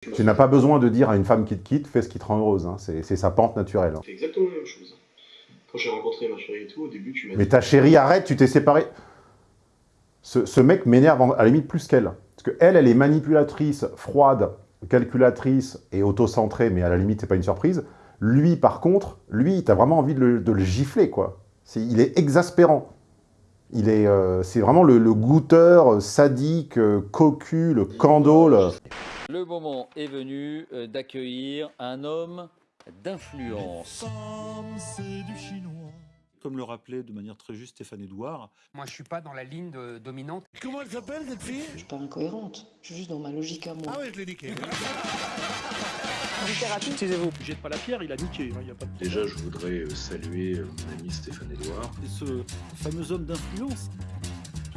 Tu n'as pas besoin de dire à une femme qui te quitte, fais ce qui te rend heureuse. hein. C'est sa pente naturelle. hein. C'est exactement la même chose. Quand j'ai rencontré ma chérie et tout, au début, tu m'as Mais ta chérie, arrête, tu t'es séparé. Ce, ce mec m'énerve à la limite plus qu'elle. Parce que elle, est manipulatrice, froide, calculatrice et auto-centrée, mais à la limite, c'est pas une surprise. Lui, par contre, lui, t'as vraiment envie de le, de le gifler, quoi. Il est exaspérant. Il est, euh, c'est vraiment le, le goûteur euh, sadique, euh, cocu, le candole. Le moment est venu d'accueillir un homme d'influence. Comme le rappelait de manière très juste Stéphane Edouard, Moi, je suis pas dans la ligne de- dominante. Comment elle s'appelle cette fille? Je suis pas incohérente, je suis juste dans ma logique à moi. Ah ouais, je l'ai niqué. Jette pas la pierre, il a niqué. hein, y a pas de... Déjà, je voudrais euh, saluer euh, mon ami Stéphane Edouard. et ce fameux homme d'influence,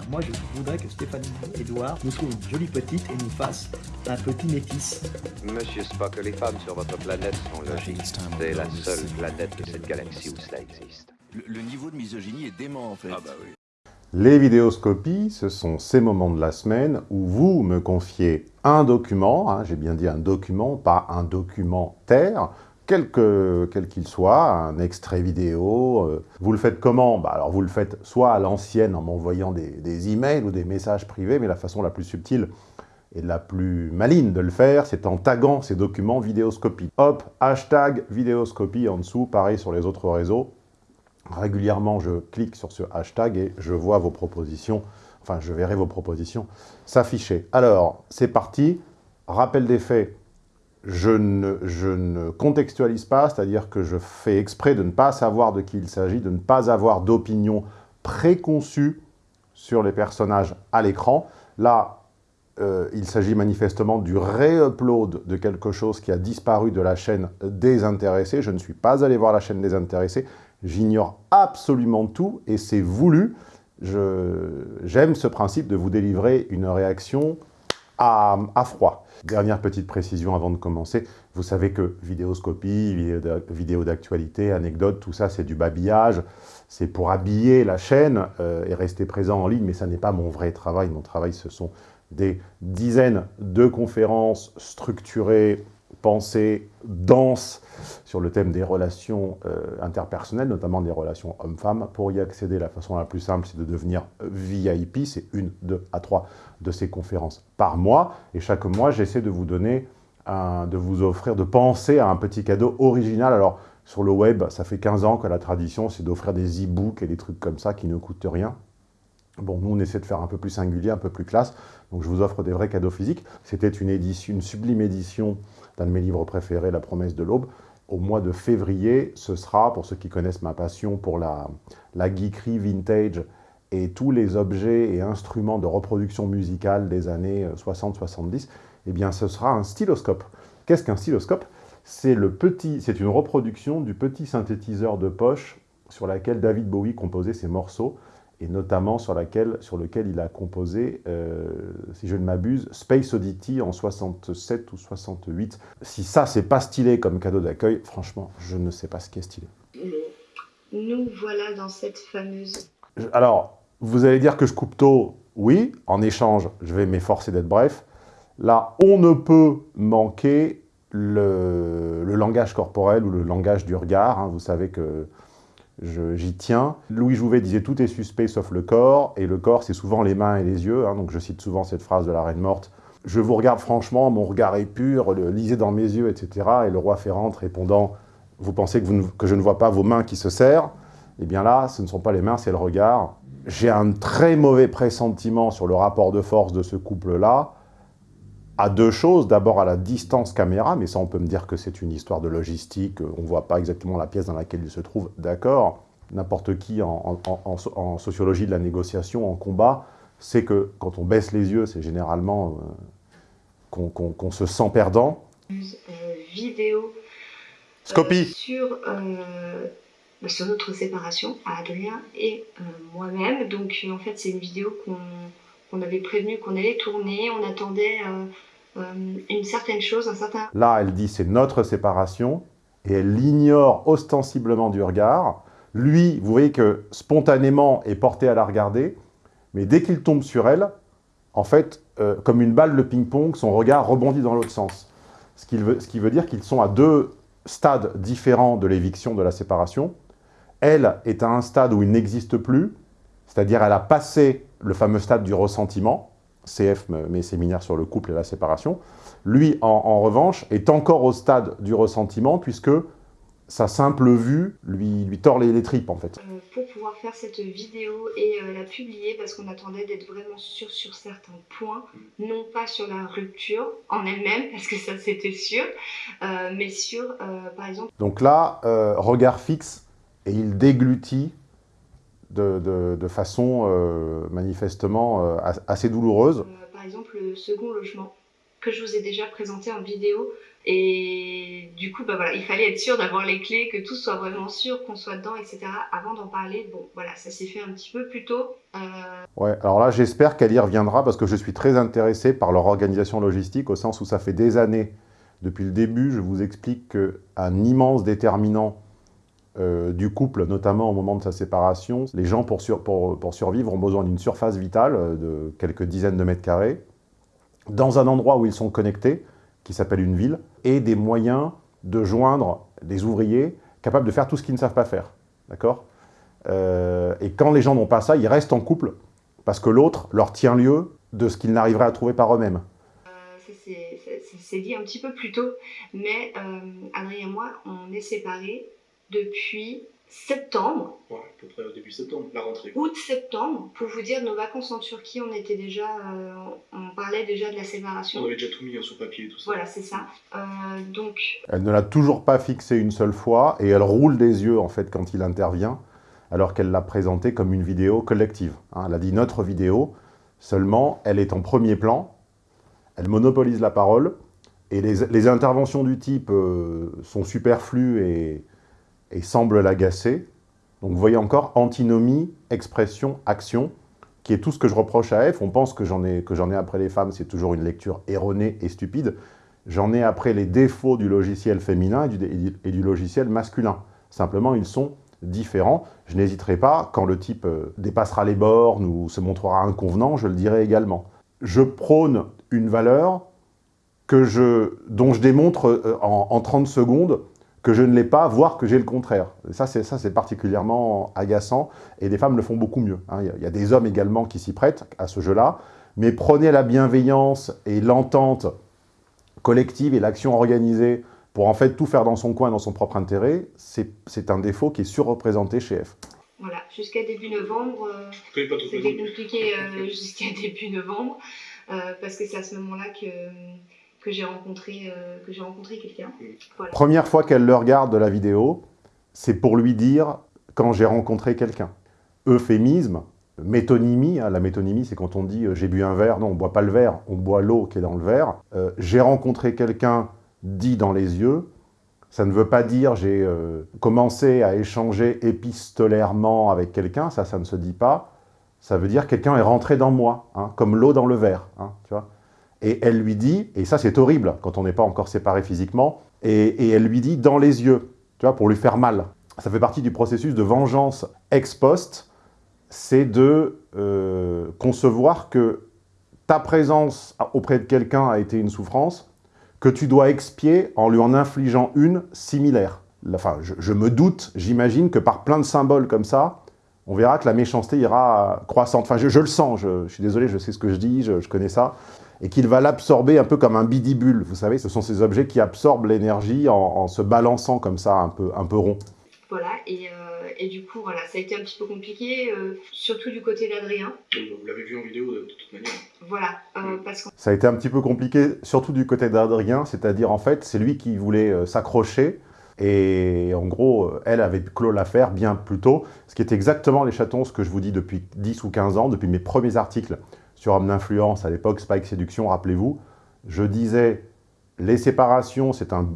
Moi, je voudrais que Stéphane Edouard nous trouve une jolie petite et nous fasse un petit métis. Monsieur Spock, les femmes sur votre planète sont logiques. C'est la seule planète de cette galaxie où cela existe. Le, niveau de misogynie est dément en fait. Ah bah oui. Les vidéoscopies, ce sont ces moments de la semaine où vous me confiez un document, hein, j'ai bien dit un document, pas un documentaire, quel que- quel qu'il soit, un extrait vidéo. euh, vous le faites comment? Bah, Alors vous le faites soit à l'ancienne en m'envoyant des, des emails ou des messages privés, mais la façon la plus subtile et la plus maligne de le faire, c'est en taguant ces documents vidéoscopie. Hop, hashtag vidéoscopie en dessous, pareil sur les autres réseaux. Régulièrement, je clique sur ce hashtag et je vois vos propositions, enfin, je verrai vos propositions s'afficher. Alors, c'est parti. Rappel des faits, je ne, contextualise pas, c'est-à-dire que je fais exprès de ne pas savoir de qui il s'agit, de ne pas avoir d'opinion préconçue sur les personnages à l'écran. Là, euh, il s'agit manifestement du réupload de quelque chose qui a disparu de la chaîne désintéressée. Je ne suis pas allé voir la chaîne désintéressée. J'ignore absolument tout et c'est voulu. J'aime ce principe de vous délivrer une réaction à, à froid. Dernière petite précision avant de commencer. Vous savez que vidéoscopie, vidéo d'actualité, anecdote, tout ça, c'est du babillage. C'est pour habiller la chaîne euh, et rester présent en ligne, mais ça n'est pas mon vrai travail. Mon travail, ce sont des dizaines de conférences structurées, pensées, denses sur le thème des relations euh, interpersonnelles, notamment des relations hommes-femmes. Pour y accéder, la façon la plus simple, c'est de devenir VIP. C'est une, deux à trois de ces conférences par mois. Et chaque mois, j'essaie de vous donner, de vous offrir, de penser à un petit cadeau original. Alors, sur le web, ça fait 15 ans que la tradition, c'est d'offrir des e-books et des trucs comme ça qui ne coûtent rien. Bon, nous, on essaie de faire un peu plus singulier, un peu plus classe. Donc, je vous offre des vrais cadeaux physiques. C'était une édition, une sublime édition d'un de mes livres préférés, La promesse de l'aube. Au mois de février, ce sera, pour ceux qui connaissent ma passion pour la, la geekerie vintage et tous les objets et instruments de reproduction musicale des années 60-70, eh bien, ce sera un styloscope. Qu'est-ce qu'un styloscope? C'est une reproduction du petit synthétiseur de poche sur laquelle David Bowie composait ses morceaux et notamment sur, laquelle, sur lequel il a composé, euh, si je ne m'abuse, Space Oddity en 67 ou 68. Si ça, c'est pas stylé comme cadeau d'accueil, franchement, je ne sais pas ce qui est stylé. Nous voilà dans cette fameuse Alors, vous allez dire que je coupe tôt, oui. En échange, je vais m'efforcer d'être bref. Là, on ne peut manquer le, le langage corporel ou le langage du regard. hein. Vous savez que j'y tiens. Louis Jouvet disait « tout est suspect sauf le corps », et le corps, c'est souvent les mains et les yeux. hein. donc je cite souvent cette phrase de la Reine morte. « Je vous regarde franchement, mon regard est pur, lisez dans mes yeux, etc. » Et le roi Ferrante répondant « Vous pensez que, que je ne vois pas vos mains qui se serrent ?» Eh bien là, ce ne sont pas les mains, c'est le regard. J'ai un très mauvais pressentiment sur le rapport de force de ce couple-là, à deux choses. D'abord à la distance caméra, mais ça on peut me dire que c'est une histoire de logistique, on ne voit pas exactement la pièce dans laquelle il se trouve, d'accord. N'importe qui en, en- en- en sociologie de la négociation, en combat, sait que quand on baisse les yeux, c'est généralement euh, qu'on se sent perdant. euh, vidéo euh, Scopie sur, euh, bah, sur notre séparation à Adrien et euh, moi-même. Donc euh, en fait c'est une vidéo qu'on qu'on avait prévenu qu'on allait tourner. On attendait euh, euh, une certaine chose, un certain Là, elle dit c'est notre séparation, et elle l'ignore ostensiblement du regard. Lui, vous voyez que spontanément est porté à la regarder, mais dès qu'il tombe sur elle, en fait, euh, comme une balle de ping-pong, son regard rebondit dans l'autre sens. ce qui veut, ce qui veut dire qu'ils sont à deux stades différents de l'éviction de la séparation. Elle est à un stade où il n'existe plus, c'est-à-dire elle a passé le fameux stade du ressentiment, CF, mes séminaires sur le couple et la séparation. Lui, en, en revanche, est encore au stade du ressentiment, puisque sa simple vue lui, lui tord les, les tripes, en fait. Euh, pour pouvoir faire cette vidéo et euh, la publier, parce qu'on attendait d'être vraiment sûr sur certains points, non pas sur la rupture en elle-même, parce que ça c'était sûr, euh, mais sur, par exemple... Donc là, regard fixe, et il déglutit de, de, de façon euh, manifestement euh, assez douloureuse. Euh, par exemple, le second logement, que je vous ai déjà présenté en vidéo, et du coup, bah voilà, il fallait être sûr d'avoir les clés, que tout soit vraiment sûr, qu'on soit dedans, etc. Avant d'en parler, bon, voilà, ça s'est fait un petit peu plus tôt. Euh... Ouais, alors là, j'espère qu'elle y reviendra, parce que je suis très intéressé par leur organisation logistique, au sens où ça fait des années, depuis le début, je vous explique qu'un immense déterminant euh, du couple, notamment au moment de sa séparation, les gens, pour, sur, pour, pour survivre, ont besoin d'une surface vitale de quelques dizaines de mètres carrés, dans un endroit où ils sont connectés, qui s'appelle une ville, et des moyens de joindre des ouvriers capables de faire tout ce qu'ils ne savent pas faire. D'accord? Euh, Et quand les gens n'ont pas ça, ils restent en couple, parce que l'autre leur tient lieu de ce qu'ils n'arriveraient à trouver par eux-mêmes. Euh, c'est dit un petit peu plus tôt, mais euh, Adrien et moi, on est séparés depuis septembre. Ouais, à peu près au début septembre, la rentrée. Août-septembre, pour vous dire, nos vacances en Turquie, on était déjà, euh, on parlait déjà de la séparation. On avait déjà tout mis hein, sur papier et tout ça. Voilà, c'est ça. Euh, donc. Elle ne l'a toujours pas fixé une seule fois et elle roule des yeux en fait quand il intervient, alors qu'elle l'a présenté comme une vidéo collective. Hein. Elle a dit notre vidéo, seulement elle est en premier plan, elle monopolise la parole et les, les interventions du type euh, sont superflues et et semble l'agacer. Donc vous voyez encore antinomie, expression, action, qui est tout ce que je reproche à F. On pense que j'en ai, ai après les femmes, c'est toujours une lecture erronée et stupide. J'en ai après les défauts du logiciel féminin et du, et du logiciel masculin. Simplement, ils sont différents. Je n'hésiterai pas, quand le type dépassera les bornes ou se montrera inconvenant, je le dirai également. Je prône une valeur que je, dont je démontre en, en 30 secondes que je ne l'ai pas, voire que j'ai le contraire. Et ça, c'est particulièrement agaçant, et les femmes le font beaucoup mieux. Hein. Il, y a, il y a des hommes également qui s'y prêtent à ce jeu-là, mais prenez la bienveillance et l'entente collective et l'action organisée pour en fait tout faire dans son coin, dans son propre intérêt, c'est un défaut qui est surreprésenté chez F. Voilà, jusqu'à début novembre, euh, c'était compliqué euh, jusqu'à début novembre, euh, parce que c'est à ce moment-là que que j'ai rencontré, euh, que j'ai rencontré quelqu'un. Voilà. Première fois qu'elle le regarde de la vidéo, c'est pour lui dire « quand j'ai rencontré quelqu'un ». Euphémisme, métonymie, hein, la métonymie c'est quand on dit euh, « j'ai bu un verre », non, on ne boit pas le verre, on boit l'eau qui est dans le verre. Euh, j'ai rencontré quelqu'un dit dans les yeux, ça ne veut pas dire j'ai euh, commencé à échanger épistolairement avec quelqu'un, ça, ça ne se dit pas. Ça veut dire quelqu'un est rentré dans moi, hein, comme l'eau dans le verre, hein, tu vois et elle lui dit, et ça c'est horrible quand on n'est pas encore séparé physiquement, et, elle lui dit dans les yeux, tu vois, pour lui faire mal. Ça fait partie du processus de vengeance ex post, c'est de euh, concevoir que ta présence auprès de quelqu'un a été une souffrance, que tu dois expier en lui en infligeant une similaire. Enfin, je, me doute, j'imagine que par plein de symboles comme ça, on verra que la méchanceté ira croissante. Enfin, je, le sens, je, suis désolé, je sais ce que je dis, je connais ça et qu'il va l'absorber un peu comme un bidibule. Vous savez, ce sont ces objets qui absorbent l'énergie en, en, se balançant comme ça, un peu, un peu rond. Voilà, et, euh, et, du coup, voilà, ça a été un petit peu compliqué, euh, surtout du côté d'Adrien. Vous l'avez vu en vidéo de, de toute manière. Voilà, euh, parce que... Ça a été un petit peu compliqué, surtout du côté d'Adrien, c'est-à-dire, en fait, c'est lui qui voulait euh, s'accrocher, et en gros, elle avait clos l'affaire bien plus tôt, ce qui est exactement les chatons, ce que je vous dis depuis 10 ou 15 ans, depuis mes premiers articles sur Homme d'influence, à l'époque Spike Séduction, rappelez-vous, je disais les séparations, c'est un,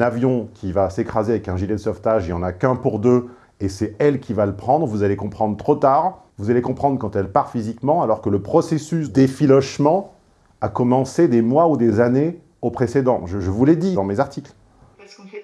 avion qui va s'écraser avec un gilet de sauvetage, il n'y en a qu'un pour deux, et c'est elle qui va le prendre, vous allez comprendre trop tard, vous allez comprendre quand elle part physiquement, alors que le processus d'effilochement a commencé des mois ou des années au précédent. Je vous l'ai dit dans mes articles.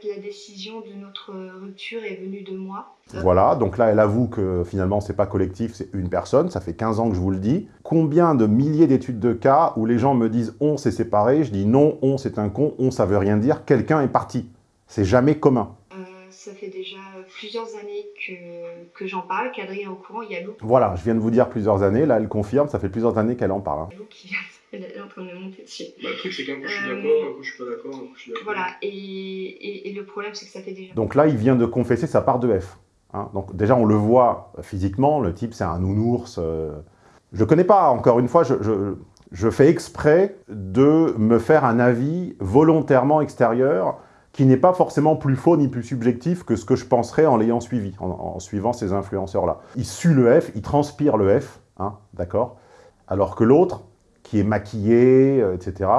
Fait, la décision de notre rupture est venue de moi. Voilà, donc là, elle avoue que finalement, c'est pas collectif, c'est une personne. Ça fait 15 ans que je vous le dis. Combien de milliers d'études de cas où les gens me disent « on s'est séparé », je dis « non, on c'est un con, on ça veut rien dire, quelqu'un est parti ». C'est jamais commun. Euh, ça fait déjà plusieurs années que, que j'en parle, qu'Adrien est au courant, il y a Lou. Voilà, je viens de vous dire plusieurs années, là, elle confirme, ça fait plusieurs années qu'elle en parle. hein. Lou qui elle est en train de me monter dessus. Bah, le truc, c'est qu'un coup je suis Euh, d'accord, un coup je suis pas d'accord, un coup je suis d'accord. Voilà, et, et, et le problème, c'est que ça fait déjà... Donc là, il vient de confesser sa part de F. hein. Donc déjà, on le voit physiquement, le type, c'est un nounours. euh. Je ne connais pas, encore une fois, je, je- je fais exprès de me faire un avis volontairement extérieur qui n'est pas forcément plus faux ni plus subjectif que ce que je penserais en l'ayant suivi, en, en suivant ces influenceurs-là. Il sue le F, il transpire le F, hein, d'accord? Alors que l'autre, qui est maquillé, euh, etc.,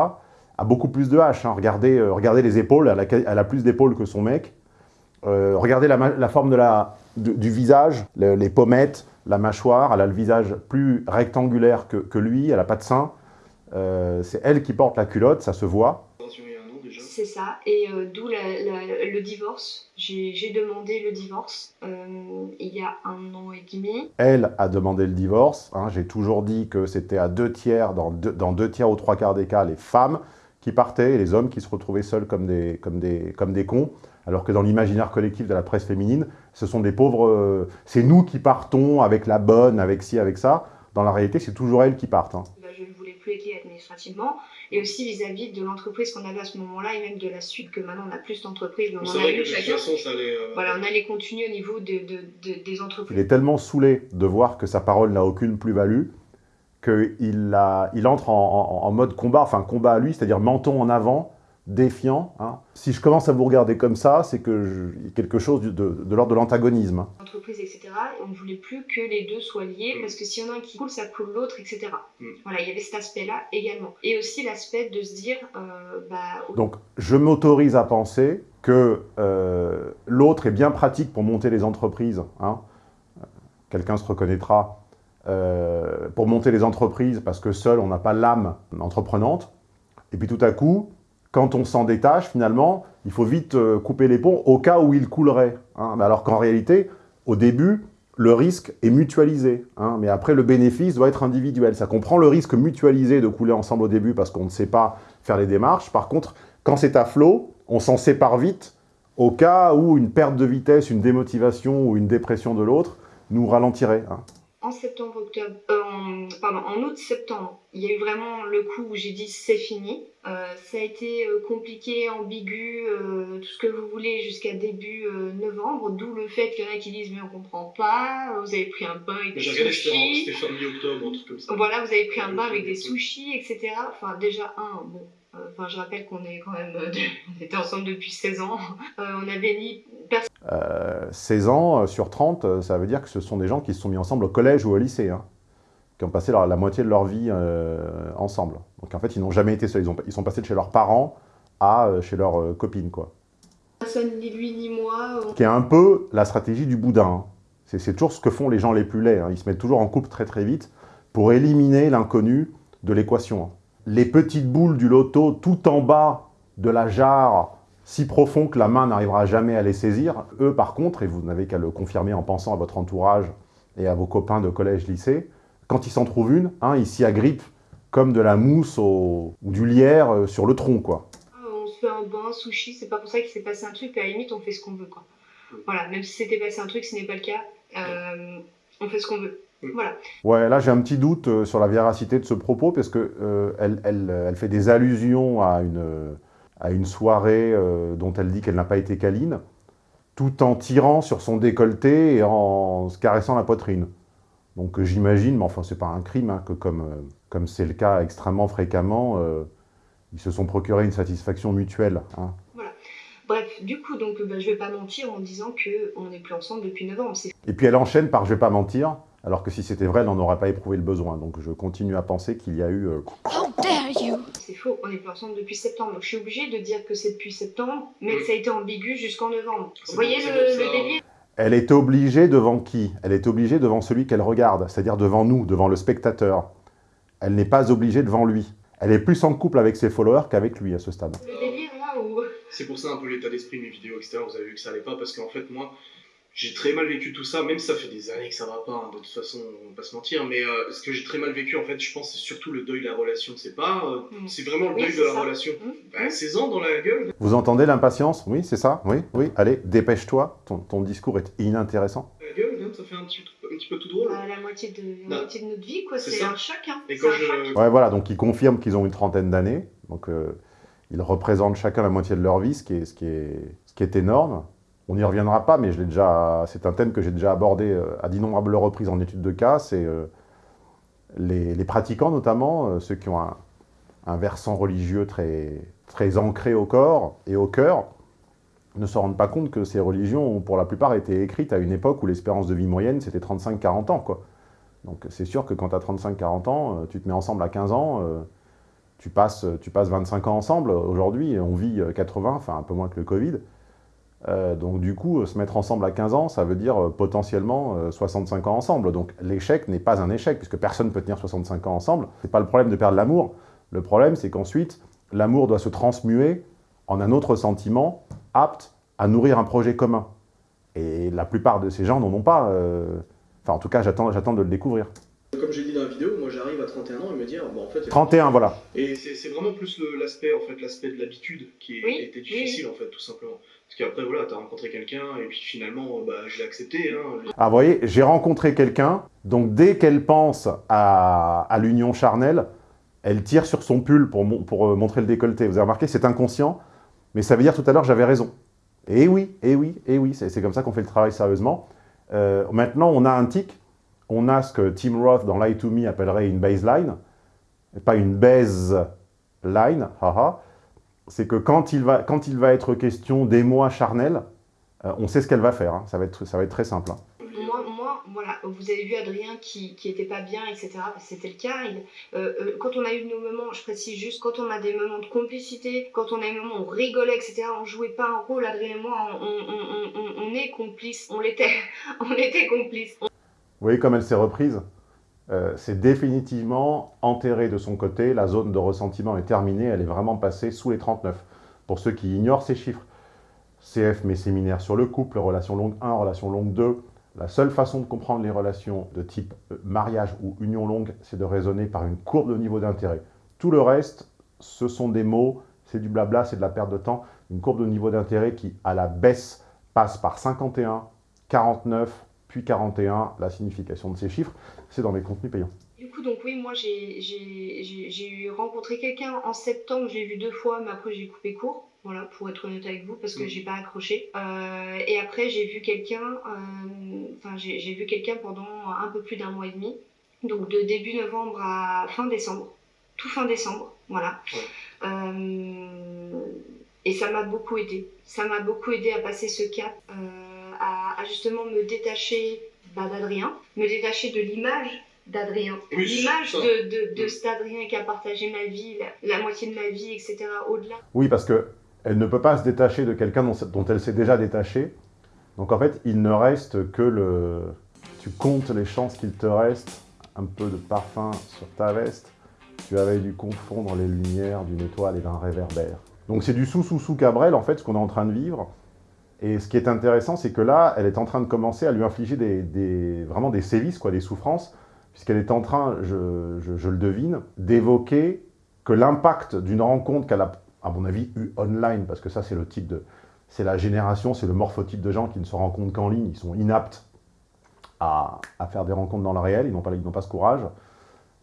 a beaucoup plus de H. hein. Regardez, euh, regardez les épaules, elle a, plus d'épaules que son mec. Euh, regardez la, forme du visage, le- les pommettes, la mâchoire, elle a le visage plus rectangulaire que, lui, elle n'a pas de sein. C'est elle qui porte la culotte, ça se voit. Attention, il y a un nom déjà. C'est ça, et euh, d'où le divorce. J'ai j'ai demandé le divorce euh, il y a un an et demi. Elle a demandé le divorce. hein. J'ai toujours dit que c'était à deux tiers, dans deux, dans deux tiers ou trois quarts des cas, les femmes qui partaient et les hommes qui se retrouvaient seuls comme des, comme des, comme des cons. Alors que dans l'imaginaire collectif de la presse féminine, ce sont des pauvres... euh, c'est nous qui partons avec la bonne, avec ci, avec ça. Dans la réalité, c'est toujours elles qui partent. hein. Bah, je ne voulais plus être liée administrativement, et aussi vis-à-vis de l'entreprise qu'on avait à ce moment-là, et même de la suite, que maintenant on n'a plus d'entreprise, mais on a vrai que eu de toute chacun. façon, ça allait. euh, Voilà, on allait continuer au niveau de, de- de- des Il entreprises. est tellement saoulé de voir que sa parole n'a aucune plus-value qu'il a- il entre en, en- en mode combat, enfin combat à lui, c'est-à-dire menton en avant, défiant. hein. Si je commence à vous regarder comme ça, c'est que je- quelque chose de, de- de l'ordre de l'antagonisme. hein. entreprises, etc. Et on ne voulait plus que les deux soient liés Mm. parce que s'il y en a un qui coule, ça coule l'autre, etc. Mm. Voilà, il y avait cet aspect-là également. Et aussi l'aspect de se dire, euh, bah, Donc, je m'autorise à penser que euh, l'autre est bien pratique pour monter les entreprises. hein. Quelqu'un se reconnaîtra. euh, pour monter les entreprises, parce que seul, on n'a pas l'âme entreprenante. Et puis tout à coup, quand on s'en détache, finalement, il faut vite euh, couper les ponts au cas où il coulerait. hein. Alors qu'en réalité, au début, le risque est mutualisé. hein. Mais après, le bénéfice doit être individuel. Ça comprend le risque mutualisé de couler ensemble au début parce qu'on ne sait pas faire les démarches. Par contre, quand c'est à flot, on s'en sépare vite au cas où une perte de vitesse, une démotivation ou une dépression de l'autre nous ralentirait. hein. En septembre, octobre, euh, en, pardon, en août, septembre, il y a eu vraiment le coup où j'ai dit c'est fini. Euh, ça a été euh, compliqué, ambigu, euh, tout ce que vous voulez jusqu'à début novembre, d'où le fait qu'il y en a qui disent mais on comprend pas, vous avez pris un bain avec des sushis. c'était fin mi-octobre, un truc comme ça. Voilà, vous avez pris un bain avec des sushis, etc. Enfin, déjà, un, bon, enfin, je rappelle qu'on est quand même, euh, on était ensemble depuis 16 ans. Euh, on avait personne. Euh, 16 ans euh, sur 30, euh, ça veut dire que ce sont des gens qui se sont mis ensemble au collège ou au lycée, hein, qui ont passé leur- la moitié de leur vie euh, ensemble. Donc en fait, ils n'ont jamais été seuls. Ils, ont- ils sont passés de chez leurs parents à euh, chez leurs copines, quoi. Personne, ni lui ni moi. on- Qui est un peu la stratégie du boudin. hein. C'est c'est toujours ce que font les gens les plus laids. hein. Ils se mettent toujours en couple très très vite pour éliminer l'inconnu de l'équation. Les petites boules du loto tout en bas de la jarre, si profond que la main n'arrivera jamais à les saisir, eux par contre, et vous n'avez qu'à le confirmer en pensant à votre entourage et à vos copains de collège-lycée, quand ils s'en trouvent une, hein, ils s'y agrippent comme de la mousse ou du lierre euh, sur le tronc, quoi. On se fait un bain, sushi, c'est pas pour ça qu'il s'est passé un truc, à la limite on fait ce qu'on veut quoi. Voilà, même si c'était passé un truc, ce n'est pas le cas, euh, on fait ce qu'on veut. Voilà. Ouais, là j'ai un petit doute euh, sur la véracité de ce propos, parce que euh, elle, elle- elle fait des allusions à une, à une soirée euh, dont elle dit qu'elle n'a pas été câline, tout en tirant sur son décolleté et en se caressant la poitrine. Donc euh, j'imagine, mais enfin c'est pas un crime, hein, que comme euh, comme c'est le cas extrêmement fréquemment, euh, ils se sont procurés une satisfaction mutuelle. hein. Voilà. Bref, du coup, donc bah, je vais pas mentir en disant que on n'est plus ensemble depuis novembre. C'est Et puis elle enchaîne par « je vais pas mentir », alors que si c'était vrai, elle n'en aurait pas éprouvé le besoin. Donc je continue à penser qu'il y a eu... euh, c'est faux, on n'est plus ensemble depuis septembre. Donc je suis obligée de dire que c'est depuis septembre, mais que ça a été ambigu jusqu'en novembre. Vous voyez le, le délire? Elle est obligée devant qui? Elle est obligée devant celui qu'elle regarde, c'est-à-dire devant nous, devant le spectateur. Elle n'est pas obligée devant lui. Elle est plus en couple avec ses followers qu'avec lui à ce stade. Le délire là où. C'est pour ça un peu l'état d'esprit de mes vidéos, etc. Vous avez vu que ça allait pas, parce qu'en fait, moi, j'ai très mal vécu tout ça, même si ça fait des années que ça va pas, hein, de toute façon, on va pas se mentir, mais euh, ce que j'ai très mal vécu, en fait, je pense, c'est surtout le deuil de la relation. C'est pas... euh, Mm. C'est vraiment le deuil de la ça. relation. Mm. Bah, 16 ans dans la gueule. Vous entendez l'impatience? Oui, c'est ça? Oui, oui. Allez, dépêche-toi. Ton, ton discours est inintéressant. La gueule, hein, ça fait un petit, un petit peu tout drôle. Bah, la, moitié de, la moitié de notre vie, quoi. C'est un choc, hein. Et quand un choc. je... Ouais, voilà, donc ils confirment qu'ils ont une trentaine d'années. Donc euh, ils représentent chacun la moitié de leur vie, ce qui est, ce qui est, ce qui est énorme. On n'y reviendra pas, mais c'est un thème que j'ai déjà abordé euh, à d'innombrables reprises en études de cas. C'est euh, les, pratiquants, notamment, euh, ceux qui ont un, versant religieux très, ancré au corps et au cœur, ne se rendent pas compte que ces religions ont pour la plupart été écrites à une époque où l'espérance de vie moyenne, c'était 35-40 ans. Donc c'est sûr que quand tu as 35-40 ans, tu te mets ensemble à 15 ans, tu, passes, tu passes 25 ans ensemble. Aujourd'hui, on vit euh, 80, enfin un peu moins que le Covid. Euh, donc du coup, euh, se mettre ensemble à 15 ans, ça veut dire euh, potentiellement euh, 65 ans ensemble. Donc l'échec n'est pas un échec, puisque personne ne peut tenir 65 ans ensemble. C'est pas le problème de perdre l'amour. Le problème, c'est qu'ensuite, l'amour doit se transmuer en un autre sentiment apte à nourrir un projet commun. Et la plupart de ces gens n'en ont pas. Enfin, en tout cas, j'attends de le découvrir. Comme j'ai dit dans la vidéo, 31 ans et me dire, bon en fait... 31, voilà. Et c'est vraiment plus l'aspect en fait l'aspect de l'habitude qui, Oui, oui, difficile en fait tout simplement. Parce qu'après voilà, t'as rencontré quelqu'un et puis finalement bah, je l'ai accepté. Hein. Ah, vous voyez, j'ai rencontré quelqu'un, donc dès qu'elle pense à, à l'union charnelle, elle tire sur son pull pour, mon- pour euh, montrer le décolleté. Vous avez remarqué, c'est inconscient, mais ça veut dire tout à l'heure j'avais raison. Et oui, et oui, et oui, c'est c'est comme ça qu'on fait le travail sérieusement. Euh, maintenant, on a un tic, on a ce que Tim Roth dans Lie to Me appellerait une baseline, pas une baseline, haha. c'est que quand il, va, quand il va être question d'émoi charnel, euh, on sait ce qu'elle va faire, hein. ça, va être, ça va être très simple. hein. Moi, moi, voilà, vous avez vu Adrien qui, qui était pas bien, etc. C'était le cas. Euh, euh, quand on a eu nos moments, je précise juste, quand on a des moments de complicité, quand on a des moments où on rigolait, etc. On jouait pas un rôle, Adrien et moi, on- on est complices. On l'était, on était complices. Vous voyez comme elle s'est reprise Euh, C'est définitivement enterré de son côté, la zone de ressentiment est terminée, elle est vraiment passée sous les 39. Pour ceux qui ignorent ces chiffres, CF mes séminaires sur le couple, relation longue 1, relation longue 2, la seule façon de comprendre les relations de type euh, mariage ou union longue, c'est de raisonner par une courbe de niveau d'intérêt. Tout le reste, ce sont des mots, c'est du blabla, c'est de la perte de temps. Une courbe de niveau d'intérêt qui, à la baisse, passe par 51, 49, puis 41. La signification de ces chiffres, c'est dans les contenus payants. Du coup, donc oui, moi j'ai- rencontré quelqu'un en septembre, j'ai vu deux fois, mais après j'ai coupé court. Voilà, pour être honnête avec vous, parce que Mm. j'ai pas accroché. Euh, et après, j'ai vu quelqu'un, euh, enfin, j'ai j'ai vu quelqu'un pendant un peu plus d'un mois et demi. Donc, de début novembre à fin décembre. Tout fin décembre, voilà. Ouais. Euh, et ça m'a beaucoup aidé. Ça m'a beaucoup aidé à passer ce cap, euh, à, à justement me détacher bah, d'Adrien, me détacher de l'image d'Adrien. Oui, L'image de, de, de Mm. cet Adrien qui a partagé ma vie, la, la moitié de ma vie, etc. Au-delà. Oui, parce que elle ne peut pas se détacher de quelqu'un dont, dont elle s'est déjà détachée. Donc en fait, il ne reste que le... Tu comptes les chances qu'il te reste, un peu de parfum sur ta veste. Tu avais dû confondre les lumières d'une étoile et d'un réverbère. Donc c'est du sous-sous-sous Cabrel, en fait, ce qu'on est en train de vivre. Et ce qui est intéressant, c'est que là, elle est en train de commencer à lui infliger des, vraiment des sévices, quoi, des souffrances, puisqu'elle est en train, je, le devine, d'évoquer que l'impact d'une rencontre qu'elle a, à mon avis, eu online, parce que ça, c'est le type de... C'est la génération, c'est le morphotype de gens qui ne se rencontrent qu'en ligne, ils sont inaptes à, faire des rencontres dans le réel, ils n'ont pas, pas ce courage.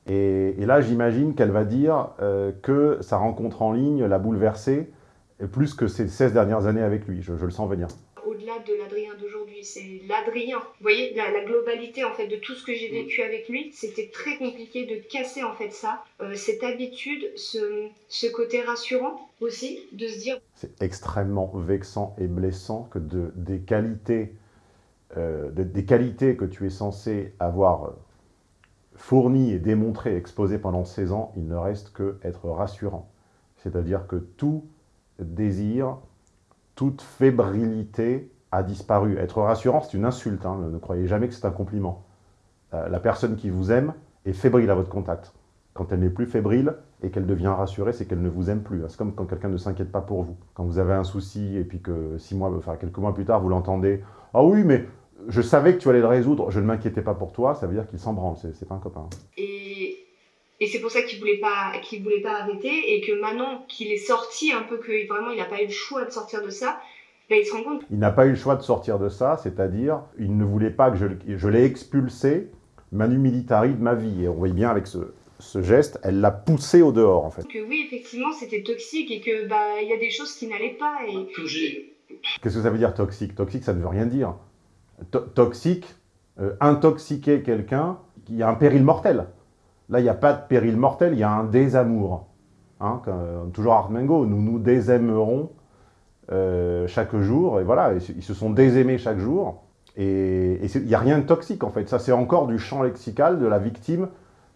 Et, et là, j'imagine qu'elle va dire euh, que sa rencontre en ligne l'a bouleversée, et plus que ces 16 dernières années avec lui, je, je le sens venir. Au-delà de l'Adrien d'aujourd'hui, c'est l'Adrien. Vous voyez, la, la globalité en fait de tout ce que j'ai vécu avec lui, c'était très compliqué de casser en fait ça, euh, cette habitude, ce, ce côté rassurant aussi, de se dire C'est extrêmement vexant et blessant que de, des, qualités, euh, de- des qualités que tu es censé avoir euh, fournies et démontrées, exposées pendant 16 ans, il ne reste que être rassurant. C'est-à-dire que tout désir, toute fébrilité a disparu. Être rassurant, c'est une insulte, hein, ne croyez jamais que c'est un compliment. Euh, la personne qui vous aime est fébrile à votre contact. Quand elle n'est plus fébrile, et qu'elle devient rassurée, c'est qu'elle ne vous aime plus. C'est comme quand quelqu'un ne s'inquiète pas pour vous. Quand vous avez un souci et puis que six mois, enfin quelques mois plus tard, vous l'entendez « Ah oui, mais je savais que tu allais le résoudre, je ne m'inquiétais pas pour toi », ça veut dire qu'il s'en branle, c'est pas un copain. Et c'est pour ça qu'il voulait pas qu'il voulait pas arrêter et que maintenant qu'il est sorti un peu, que vraiment il n'a pas eu le choix de sortir de ça, ben, il se rend compte. Il n'a pas eu le choix de sortir de ça, c'est-à-dire il ne voulait pas que je, je l'ai expulsé manu militari de ma vie. Et on voit bien avec ce, ce geste, elle l'a poussé au dehors en fait. Que oui, effectivement, c'était toxique et que bah il y a des choses qui n'allaient pas. Et... Qu'est-ce que ça veut dire toxique? Toxique, ça ne veut rien dire. toxique, euh, intoxiquer quelqu'un, il y a un péril mortel. Là, il n'y a pas de péril mortel, il y a un désamour. Hein, toujours Armengo, nous nous désaimerons euh, chaque jour. Et voilà, ils se sont désaimés chaque jour. Et il n'y a rien de toxique en fait. Ça, c'est encore du champ lexical de la victime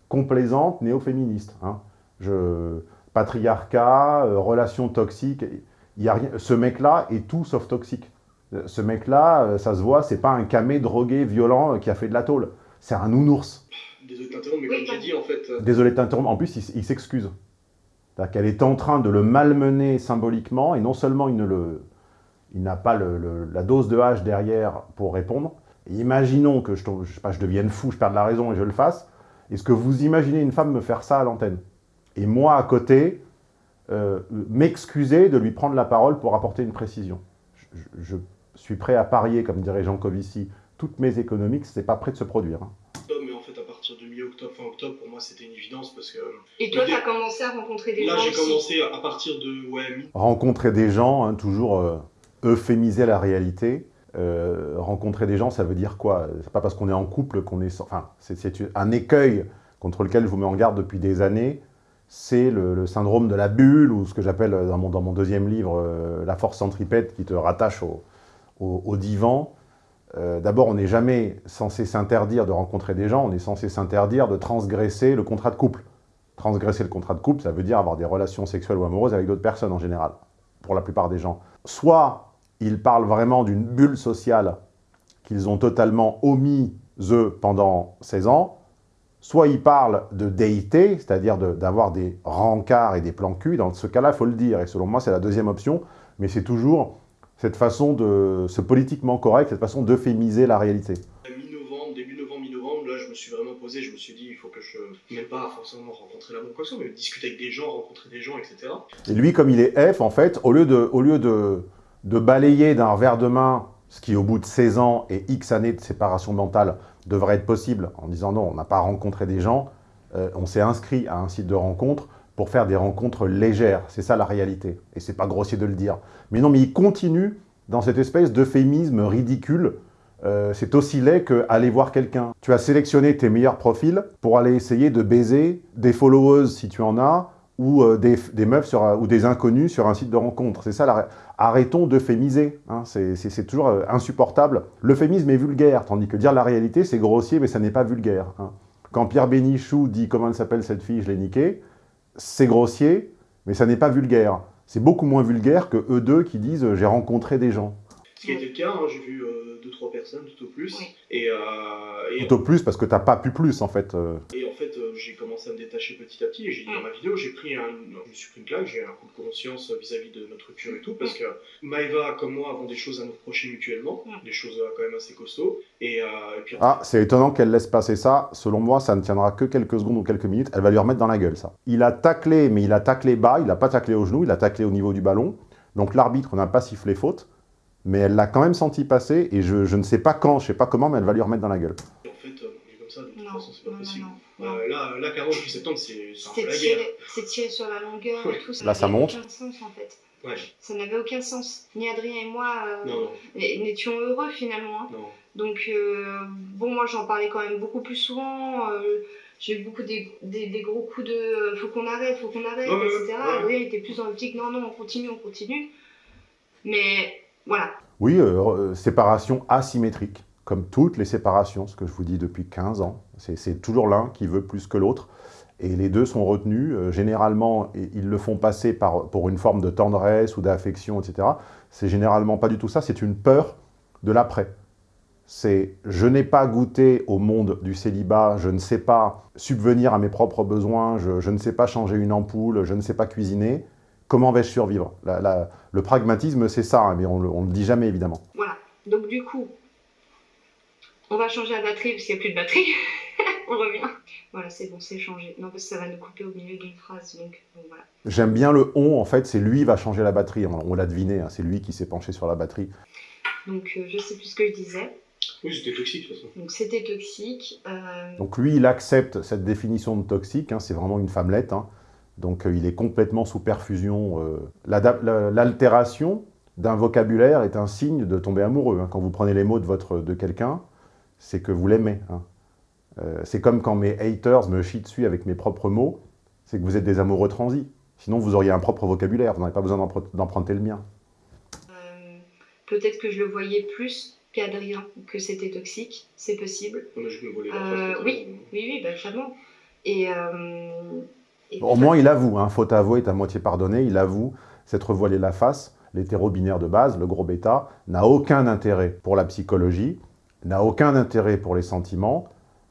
complaisante néo-féministe. Hein. Patriarcat, euh, relations toxiques, y a rien, ce mec-là est tout sauf toxique. Ce mec-là, euh, ça se voit, c'est pas un camé drogué, violent, euh, qui a fait de la tôle. C'est un nounours. Désolé de t'interrompre, mais comme j'ai dit, en fait... Désolé de t'interrompre, en plus, il, s'excuse. C'est-à-dire qu'elle est en train de le malmener symboliquement, et non seulement il ne le... Il n'a pas le, la dose de hache derrière pour répondre. imaginons que je, je, sais pas, je devienne fou, je perde la raison et je le fasse. Est-ce que vous imaginez une femme me faire ça à l'antenne? Et moi, à côté, euh, m'excuser de lui prendre la parole pour apporter une précision. Je, suis prêt à parier, comme dirait Jean Covici, toutes mes économiques, c'est pas prêt de se produire. Hein. Mais en fait, à partir de mi-octobre, fin octobre, pour moi, c'était une évidence parce que... Et toi, tu as commencé à rencontrer des gens Là, j'ai commencé à partir de... Ouais, rencontrer des gens, hein, toujours euh, euphémiser la réalité. Euh, rencontrer des gens, ça veut dire quoi? C'est pas parce qu'on est en couple qu'on est... Enfin, c'est un écueil contre lequel je vous mets en garde depuis des années. C'est le, syndrome de la bulle, ou ce que j'appelle dans mon, dans mon, deuxième livre, euh, la force centripète qui te rattache au, au, divan. Euh, d'abord, on n'est jamais censé s'interdire de rencontrer des gens, on est censé s'interdire de transgresser le contrat de couple. Transgresser le contrat de couple, ça veut dire avoir des relations sexuelles ou amoureuses avec d'autres personnes en général, pour la plupart des gens. Soit ils parlent vraiment d'une bulle sociale qu'ils ont totalement omis, eux, pendant 16 ans, soit ils parlent de déité, c'est-à-dire d'avoir des rencarts et des plans cul, dans ce cas-là, il faut le dire, et selon moi, c'est la deuxième option, mais c'est toujours cette façon de, ce politiquement correct, cette façon d'euphémiser la réalité. Mi-novembre, début novembre, mi-novembre, là, je me suis vraiment posé, je me suis dit, il faut que je, même pas forcément rencontrer la bonne quoi mais discuter avec des gens, rencontrer des gens, etc. Et lui, comme il est F, en fait, au lieu de, au lieu de de balayer d'un revers de main ce qui, au bout de 16 ans et X années de séparation mentale, devrait être possible, en disant non, on n'a pas rencontré des gens, euh, on s'est inscrit à un site de rencontre pour faire des rencontres légères. C'est ça la réalité. Et c'est pas grossier de le dire. Mais non, mais il continue dans cette espèce d'euphémisme ridicule. Euh, c'est aussi laid qu'aller voir quelqu'un. Tu as sélectionné tes meilleurs profils pour aller essayer de baiser des followers si tu en as, ou euh, des, meufs sur, ou des inconnus sur un site de rencontre. C'est ça, la... arrêtons d'euphémiser, hein. c'est toujours euh, insupportable. L'euphémisme est vulgaire, tandis que dire la réalité, c'est grossier, mais ça n'est pas vulgaire. Hein. Quand Pierre Bénichou dit « comment elle s'appelle cette fille, je l'ai niquée », c'est grossier, mais ça n'est pas vulgaire. C'est beaucoup moins vulgaire que eux deux qui disent « j'ai rencontré des gens ». Ce qui été le cas, hein, j'ai vu euh, deux, trois personnes tout au plus. Et, euh, tout au plus parce que t'as pas pu plus en fait. Euh. Et en fait, j'ai commencé à me détacher petit à petit. Et j'ai dit dans ma vidéo, j'ai pris un, je me suis pris une claque, j'ai un coup de conscience vis-à-vis de notre rupture et tout, parce que Maëva comme moi avons des choses à nous reprocher mutuellement, des choses quand même assez costauds. Et, puis... Ah, c'est étonnant qu'elle laisse passer ça. Selon moi, ça ne tiendra que quelques secondes ou quelques minutes. Elle va lui remettre dans la gueule ça. Il a taclé, mais il a taclé bas. Il n'a pas taclé au genou, il a taclé au niveau du ballon. Donc l'arbitre n'a pas sifflé faute mais elle l'a quand même senti passer, et je, je, ne sais pas quand, je sais pas comment, mais elle va lui remettre dans la gueule. En fait, euh, comme ça, de toute façon, c'est pas possible. Euh, là, là, carrément, depuis septembre, c'est un peu la guerre. C'est tiré sur la longueur et tout, ça là, ça monte. aucun sens, en fait. Ouais. Ça n'avait aucun sens. Ni Adrien et moi euh, n'étions heureux, finalement. Hein. Donc, euh, bon, moi, j'en parlais quand même beaucoup plus souvent. j'ai eu beaucoup des, des, des, gros coups de faut qu'on arrête, faut qu'on arrête, etc. Adrien était plus dans l'optique non, non, on continue, on continue. Mais oui, euh, euh, séparation asymétrique, comme toutes les séparations, ce que je vous dis depuis 15 ans. C'est toujours l'un qui veut plus que l'autre. Et les deux sont retenus. Euh, généralement, ils le font passer par, pour une forme de tendresse ou d'affection, etc. C'est généralement pas du tout ça, c'est une peur de l'après. c'est « je n'ai pas goûté au monde du célibat, je ne sais pas subvenir à mes propres besoins, je, ne sais pas changer une ampoule, je ne sais pas cuisiner, comment vais-je survivre ?» Le pragmatisme, c'est ça, hein, mais on ne le dit jamais, évidemment. Voilà, donc du coup, on va changer la batterie parce qu'il n'y a plus de batterie. on revient. Voilà, c'est bon, c'est changé. Non, parce que ça va nous couper au milieu d'une phrase, donc voilà. J'aime bien le « on », en fait, c'est lui qui va changer la batterie. On, l'a deviné, hein, c'est lui qui s'est penché sur la batterie. Donc, euh, je sais plus ce que je disais. Oui, c'était toxique, de toute façon. Donc, c'était toxique. Euh, donc, lui, il accepte cette définition de toxique, hein, c'est vraiment une femmelette. Hein. Donc, euh, il est complètement sous perfusion. L'altération d'un vocabulaire est un signe de tomber amoureux. Quand vous prenez les mots de, votre, de quelqu'un, c'est que vous l'aimez. Hein. Euh, c'est comme quand mes haters me chient dessus avec mes propres mots, c'est que vous êtes des amoureux transis. Sinon, vous auriez un propre vocabulaire, vous n'avez pas besoin d'emprunter le mien. Euh, peut-être que je le voyais plus qu'Adrien, que c'était toxique, c'est possible. Euh, oui, oui, oui, bah, clairement. Et, Au moins, il avoue, hein, faute avouée est à moitié pardonnée, il avoue s'être voilé la face. L'hétéro-binaire de base, le gros bêta, n'a aucun intérêt pour la psychologie, n'a aucun intérêt pour les sentiments,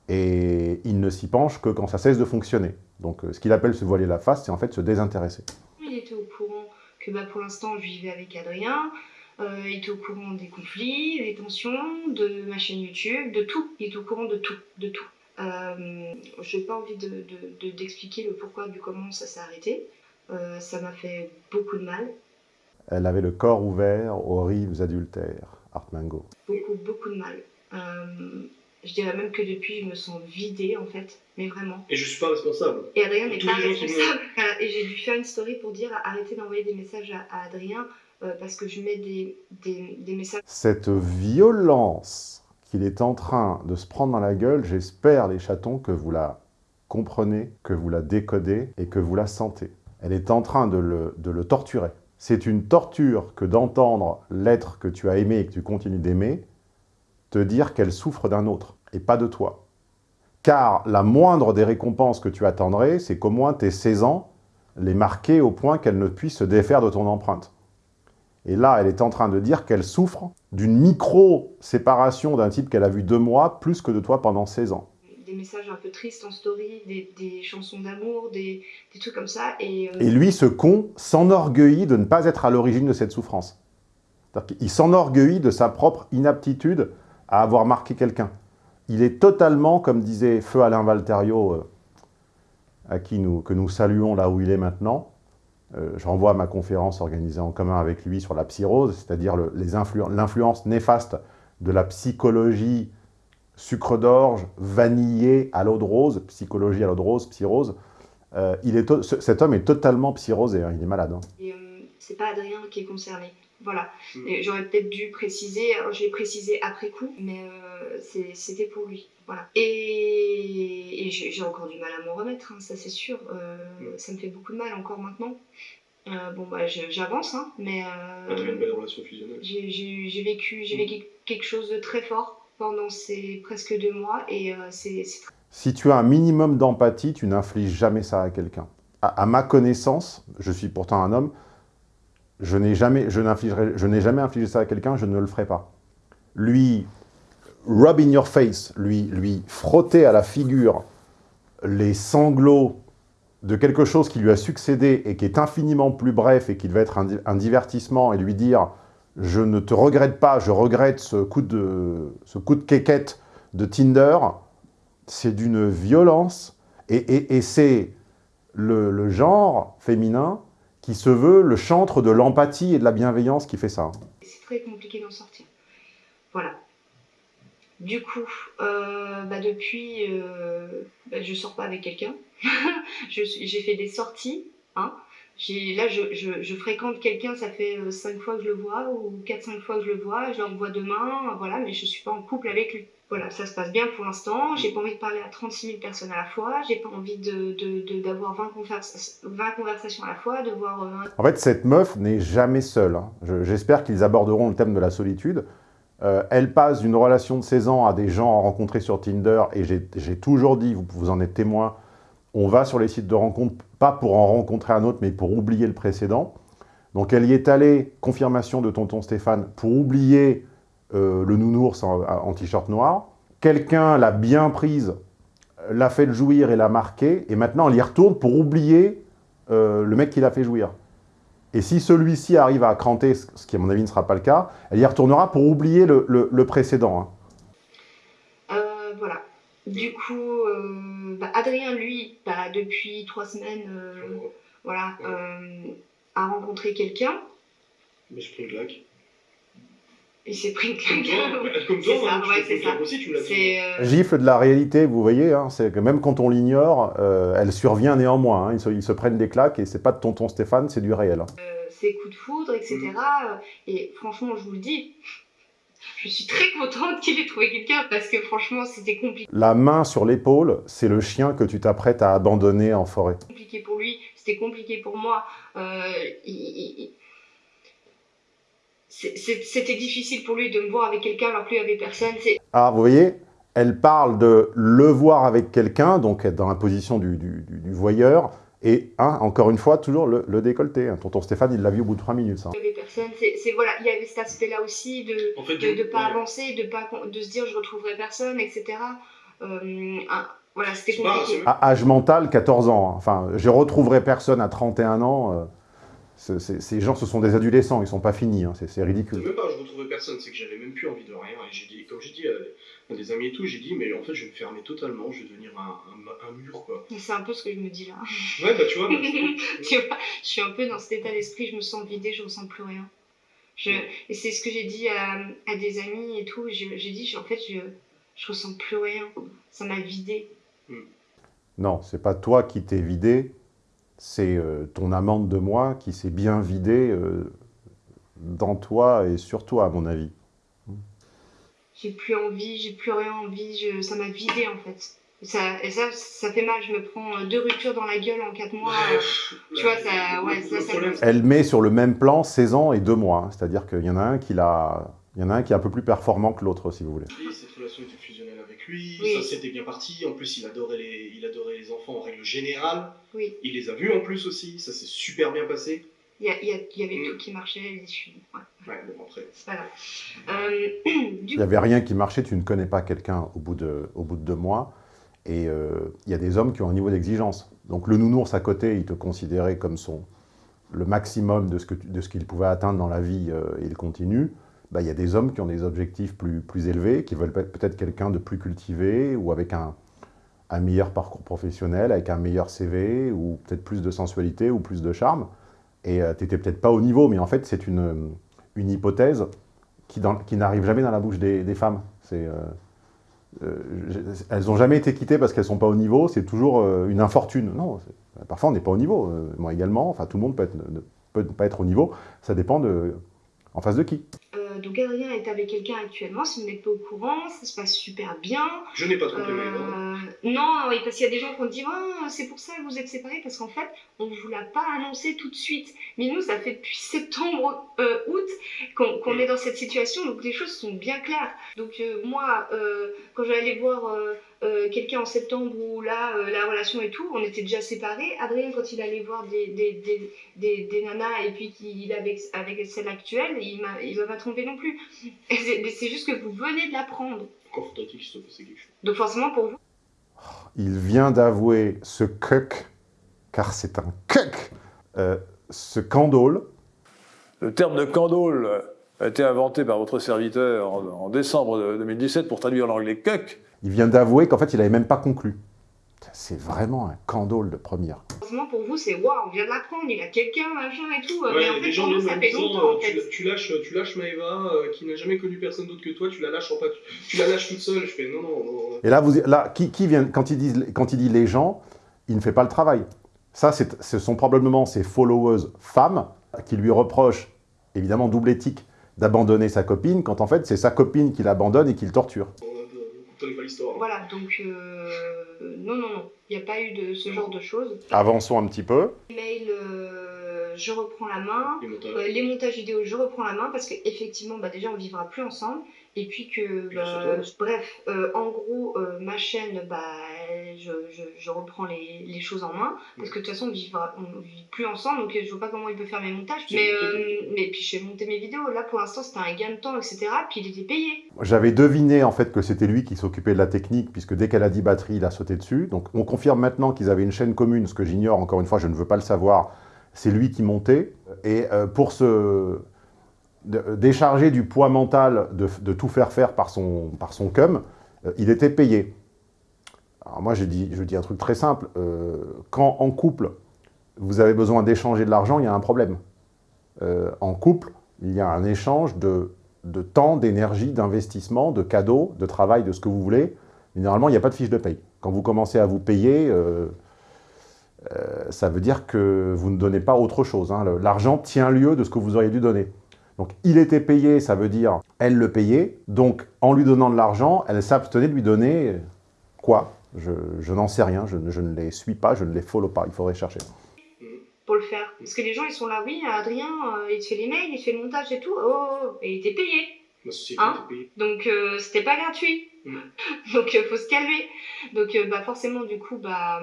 et il ne s'y penche que quand ça cesse de fonctionner. Donc euh, ce qu'il appelle se voiler la face, c'est en fait se désintéresser. Il était au courant que bah, pour l'instant je vivais avec Adrien, euh, il était au courant des conflits, des tensions, de ma chaîne YouTube, de tout. Il était au courant de tout, de tout. Euh, je n'ai pas envie d'expliquer de, de, le pourquoi du comment ça s'est arrêté. Euh, ça m'a fait beaucoup de mal. Elle avait le corps ouvert aux rives adultères, Artmango. Beaucoup, beaucoup de mal. Euh, je dirais même que depuis, je me sens vidée, en fait, mais vraiment. Et je suis pas responsable. Et Adrien n'est pas responsable. Et j'ai dû faire une story pour dire arrêtez d'envoyer des messages à, Adrien euh, parce que je mets des, des, des messages. Cette violence qu'il est en train de se prendre dans la gueule, j'espère, les chatons, que vous la comprenez, que vous la décodez et que vous la sentez. Elle est en train de le, de le torturer. C'est une torture que d'entendre l'être que tu as aimé et que tu continues d'aimer, te dire qu'elle souffre d'un autre, et pas de toi. Car la moindre des récompenses que tu attendrais, c'est qu'au moins tes 16 ans les marquer au point qu'elle ne puisse se défaire de ton empreinte. Et là, elle est en train de dire qu'elle souffre d'une micro-séparation d'un type qu'elle a vu deux mois, plus que de toi pendant 16 ans. Des messages un peu tristes en story, des, chansons d'amour, des, trucs comme ça. Et, euh, et lui, ce con, s'enorgueillit de ne pas être à l'origine de cette souffrance. Il s'enorgueillit de sa propre inaptitude à avoir marqué quelqu'un. Il est totalement, comme disait Feu Alain Valterio, euh, à qui nous, que nous saluons là où il est maintenant, euh, je renvoie à ma conférence organisée en commun avec lui sur la psyrose, c'est-à-dire l'influence néfaste de la psychologie sucre d'orge, vanillé à l'eau de rose, psychologie à l'eau de rose, psyrose. Euh, il est cet homme est totalement psyrosé, hein, il est malade. Hein. c'est pas Adrien qui est concerné. Voilà. Mm. J'aurais peut-être dû préciser, je l'ai précisé après coup, mais euh, c'était pour lui. Voilà. Et, j'ai encore du mal à m'en remettre, hein, ça c'est sûr. Euh, mm. Ça me fait beaucoup de mal encore maintenant. Euh, bon, bah, j'avance, hein, mais. Ah, une belle relation fusionnelle. J'ai vécu, mm. vécu quelque chose de très fort pendant ces presque deux mois et c'est très... Si tu as un minimum d'empathie, tu n'infliges jamais ça à quelqu'un. à ma connaissance, je suis pourtant un homme, je n'ai jamais, je jamais infligé ça à quelqu'un, je ne le ferai pas. Lui, rub in your face, lui, lui frotter à la figure les sanglots de quelque chose qui lui a succédé et qui est infiniment plus bref et qui devait être un, divertissement et lui dire « je ne te regrette pas, je regrette ce coup de, ce coup de quéquette de Tinder », c'est d'une violence et, c'est le genre féminin qui se veut le chantre de l'empathie et de la bienveillance qui fait ça. C'est très compliqué d'en sortir. Voilà. Du coup, euh, bah depuis, euh, bah je sors pas avec quelqu'un. J'ai fait des sorties. Hein. Là, je, fréquente quelqu'un, ça fait 5 euh, fois que je le vois, ou 4-5 fois que je le vois, je le revois demain, voilà, mais je suis pas en couple avec lui voilà, ça se passe bien pour l'instant. J'ai pas envie de parler à 36 000 personnes à la fois. J'ai pas envie d'avoir de, 20, 20, conversations à la fois, de voir... Euh, en fait, cette meuf n'est jamais seule. Hein. J'espère qu'ils aborderont le thème de la solitude. Euh, elle passe d'une relation de 16 ans à des gens rencontrés sur Tinder, et j'ai toujours dit, vous, vous en êtes témoin, on va sur les sites de rencontres, pas pour en rencontrer un autre, mais pour oublier le précédent. Donc elle y est allée, confirmation de tonton Stéphane, pour oublier euh, le nounours en, en t-shirt noir. Quelqu'un l'a bien prise, l'a fait jouir et l'a marqué, et maintenant elle y retourne pour oublier euh, le mec qui l'a fait jouir. Et si celui-ci arrive à cranter, ce qui à mon avis ne sera pas le cas, elle y retournera pour oublier le, le- le précédent. hein. Euh, voilà. Du coup, euh, bah, Adrien, lui, bah, depuis trois semaines, euh, voilà, euh, a rencontré quelqu'un. Mais je prends une claque. Il s'est pris une claque. bah, comme toi, ça, hein, ouais, ça. aussi, tu l'as euh, Gifle de la réalité, vous voyez, hein, c'est que même quand on l'ignore, euh, elle survient néanmoins. hein. ils, se, ils se prennent des claques et c'est pas de tonton Stéphane, c'est du réel. hein. ses coups de foudre, etc. Mm. Euh, Et franchement, je vous le dis, je suis très contente qu'il ait trouvé quelqu'un parce que franchement, c'était compliqué. La main sur l'épaule, c'est le chien que tu t'apprêtes à abandonner en forêt. compliqué pour lui, c'était compliqué pour moi. Euh, il- C'était difficile pour lui de me voir avec quelqu'un alors que lui avait personne. Ah, vous voyez, elle parle de le voir avec quelqu'un, donc être dans la position du, du- du- du voyeur, et hein, encore une fois, toujours le, le décolleté. hein. Tonton Stéphane, il l'a vu au bout de trois minutes. ça. Il avait personne. C'est voilà, il y avait cet aspect-là aussi de En fait, de, de du- pas ouais. avancer, de pas de se dire je retrouverai personne, etc. Euh, voilà, c'était C'est pas- compliqué. À âge mental, 14 ans. hein. Enfin, je retrouverai personne à 31 ans. euh, ces gens, ce sont des adolescents, ils sont pas finis. hein. C'est ridicule. même pas, je retrouvais personne, c'est que j'avais même plus envie de rien. Et j'ai dit, comme j'ai dit à, à des amis et tout, j'ai dit, mais en fait, je vais me fermer totalement, je vais devenir un, un- un mur, quoi. C'est un peu ce que je me dis là. Ouais, bah tu vois, bah, tu vois, je suis un peu dans cet état d'esprit, je me sens vidée, je ressens plus rien. Je, et c'est ce que j'ai dit à, à des amis et tout. J'ai dit, en fait, je, je ressens plus rien. Ça m'a vidée. Non, c'est pas toi qui t'es vidé, c'est euh, ton amante de moi qui s'est bien vidée euh, dans toi et sur toi, à mon avis. J'ai plus envie, j'ai plus rien envie. Je, ça m'a vidée en fait. Et ça, et ça, ça fait mal. Je me prends euh, deux ruptures dans la gueule en quatre mois. Ouais, tu vois, ça, ouais, ça, Elle met sur le même plan 16 ans et 2 mois. hein. C'est-à-dire qu'il y en a un qui l'a... Il y en a un qui est un peu plus performant que l'autre, si vous voulez. Oui, cette relation était fusionnelle avec lui, Oui. ça s'était bien parti. En plus, il adorait, les, il adorait les enfants en règle générale. Oui, Il les a vus en plus aussi, ça s'est super bien passé. il y, a- il y, a- il y avait Mm. tout qui marchait. ouais, Ouais, bon, après. Euh, Il n'y avait rien qui marchait, tu ne connais pas quelqu'un au, bout de- au bout de deux mois. Et euh, il y a des hommes qui ont un niveau d'exigence. Donc le nounours à côté, il te considérait comme son, le maximum de ce que tu- de ce qu'il pouvait atteindre dans la vie euh, et il continue. Bah, y a des hommes qui ont des objectifs plus, élevés, qui veulent peut- peut-être quelqu'un de plus cultivé ou avec un, meilleur parcours professionnel, avec un meilleur CV ou peut-être plus de sensualité ou plus de charme. Et tu n'étais peut-être pas au niveau, mais en fait, c'est une, hypothèse qui, n'arrive jamais dans la bouche des, femmes. Euh, euh, elles n'ont jamais été quittées parce qu'elles sont pas au niveau, c'est toujours euh, une infortune. Non, c'est- parfois on n'est pas au niveau. euh, moi également, enfin tout le monde peut, ne peut ne pas être au niveau, ça dépend de en face de qui. Donc Adrien est avec quelqu'un actuellement, si vous n'êtes pas au courant, ça se passe super bien. Je n'ai pas trompé dents. Euh, non, oui, parce qu'il y a des gens qui ont dit Ah, c'est pour ça que vous êtes séparés, parce qu'en fait, on ne vous l'a pas annoncé tout de suite. Mais nous, ça fait depuis septembre, euh, août, qu'on qu'on est dans cette situation, donc les choses sont bien claires. Donc euh, moi, euh, quand j'allais voir euh, quelqu'un en septembre où là, euh, la relation et tout, on était déjà séparés. Adrien, quand il allait voir des, des, des, des, des nanas et puis qu'il avec, avec celle actuelle, il m'a il m'a pas trompé non plus. C'est- Mais c'est juste que vous venez de l'apprendre. Encore faudrait-il qu'il se passe quelque chose. Donc forcément, pour vous, Il vient d'avouer ce cuck, car c'est un cuck, euh, ce candole. Le terme de candole a été inventé par votre serviteur en, en décembre de 2017 pour traduire l'anglais cuck. Il vient d'avouer qu'en fait il n'avait même pas conclu. C'est vraiment un candole de première. forcément pour vous, c'est waouh, on vient de l'apprendre, il a quelqu'un, machin et tout. Ouais, mais en les fait, gens ça fait disant, longtemps en euh, fait. tu, tu lâches, tu lâches Maëva, euh, qui n'a jamais connu personne d'autre que toi, tu la lâches en pas, tu, tu la lâches toute seule. Je fais non, non, non. Et là, vous, là qui, qui vient, quand, il dit, quand il dit les gens, il ne fait pas le travail. Ça, c'est- ce sont probablement ses followers femmes qui lui reprochent, évidemment double éthique, d'abandonner sa copine, quand en fait c'est sa copine qui l'abandonne et qui le torture. L'histoire. Voilà, donc euh, non, non, non, il n'y a pas eu de ce genre de choses. Avançons un petit peu. Mail, euh, je reprends la main. Les montages. Euh, les montages vidéo, je reprends la main parce qu'effectivement, bah, déjà, on vivra plus ensemble. Et puis que, bah, bref, euh, en gros, euh, ma chaîne, bah, je, je, je reprends les, les, choses en main, parce que de toute façon, on vit, on vit plus ensemble, donc je vois pas comment il peut faire mes montages. Mais, euh, mais puis j'ai monté mes vidéos, là pour l'instant c'était un gain de temps, etc. Puis il était payé. J'avais deviné en fait que c'était lui qui s'occupait de la technique, puisque dès qu'elle a dit batterie, il a sauté dessus. Donc on confirme maintenant qu'ils avaient une chaîne commune, ce que j'ignore, encore une fois, je ne veux pas le savoir. C'est lui qui montait. Et pour ce de, déchargé du poids mental de, tout faire faire par son, par son cum, euh, il était payé. Alors moi, je dis, je dis un truc très simple. Euh, quand en couple, vous avez besoin d'échanger de l'argent, il y a un problème. Euh, en couple, il y a un échange de, de temps, d'énergie, d'investissement, de cadeaux, de travail, de ce que vous voulez. Généralement, il n'y a pas de fiche de paye. Quand vous commencez à vous payer, euh, euh, ça veut dire que vous ne donnez pas autre chose. Hein. L'argent tient lieu de ce que vous auriez dû donner. Donc, il était payé, ça veut dire elle le payait. Donc, en lui donnant de l'argent, elle s'abstenait de lui donner quoi? Je, je n'en sais rien, je, je, ne les suis pas, je ne les follow pas, il faudrait chercher. Pour le faire. Parce que les gens, ils sont là, oui, Adrien, euh, il te fait les mails, il te fait le montage et tout, oh, oh, oh. et il était payé. Hein payé. Donc, euh, c'était pas gratuit. Mm. Donc, il euh, faut se calmer. Donc, euh, bah, forcément, du coup, bah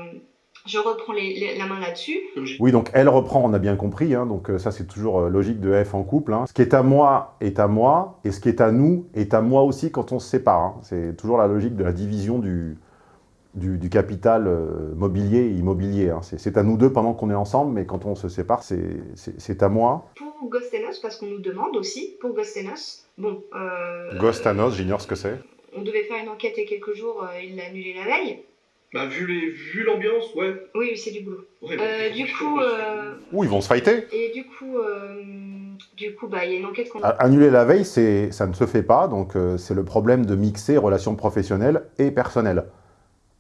je reprends les, les, la main là-dessus. Oui, donc elle reprend, on a bien compris, hein, donc euh, ça c'est toujours euh, logique de F en couple. Hein. Ce qui est à moi est à moi, et ce qui est à nous est à moi aussi quand on se sépare. Hein. C'est toujours la logique de la division du, du, du capital euh, mobilier et immobilier. Hein. C'est à nous deux pendant qu'on est ensemble, mais quand on se sépare, c'est à moi. Pour Gostenos, parce qu'on nous demande aussi, pour Gostenos, bon... Euh, Gostanos, j'ignore ce que c'est. On devait faire une enquête il y a quelques jours, euh, il l'a annulé la veille. Bah, vu les, vu l'ambiance, ouais. Oui, c'est du boulot. Ouais, euh, du coup. Euh... Ouh, ils vont se fighter. Et du coup, euh... du coup, bah, il y a une enquête qu'on. Annuler la veille, c'est, ça ne se fait pas. Donc, euh, c'est le problème de mixer relations professionnelles et personnelles.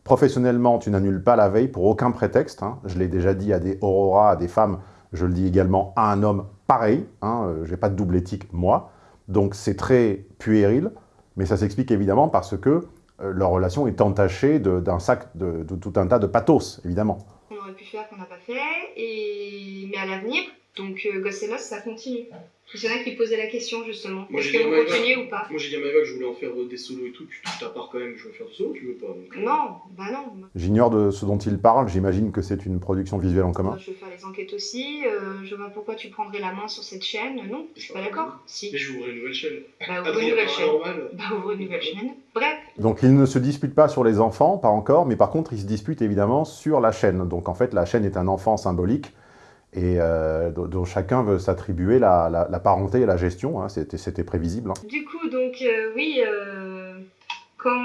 Professionnellement, tu n'annules pas la veille pour aucun prétexte. Hein. Je l'ai déjà dit à des Aurora, à des femmes. Je le dis également à un homme pareil. Hein. J'ai pas de double éthique, moi. Donc, c'est très puéril. Mais ça s'explique évidemment parce que euh, leur relation est entachée d'un sac de, tout un tas de pathos, évidemment. On aurait pu faire qu'on n'a pas fait, mais à l'avenir, donc euh, Gossenos, ça continue. Il y en a qui posaient la question justement. Est-ce que vous continuez ou pas? Moi j'ai dit à Maëva que je voulais en faire des solos et tout. Tu touches ta part quand même, je veux faire des solos, tu veux pas donc... Non, bah non. J'ignore de ce dont il parle, j'imagine que c'est une production visuelle en commun. Je vais faire les enquêtes aussi, euh, je vois pourquoi tu prendrais la main sur cette chaîne. Non, je suis pas d'accord. Si. Mais je vais ouvrir une nouvelle chaîne. Bah ouvre une nouvelle chaîne. Bah ouvre une nouvelle chaîne. Bref. Donc ils ne se disputent pas sur les enfants, pas encore, mais par contre ils se disputent évidemment sur la chaîne. Donc en fait la chaîne est un enfant symbolique et euh, dont chacun veut s'attribuer la, la, parenté et la gestion, hein, c'était prévisible. Hein. Du coup, donc, euh, oui, euh, quand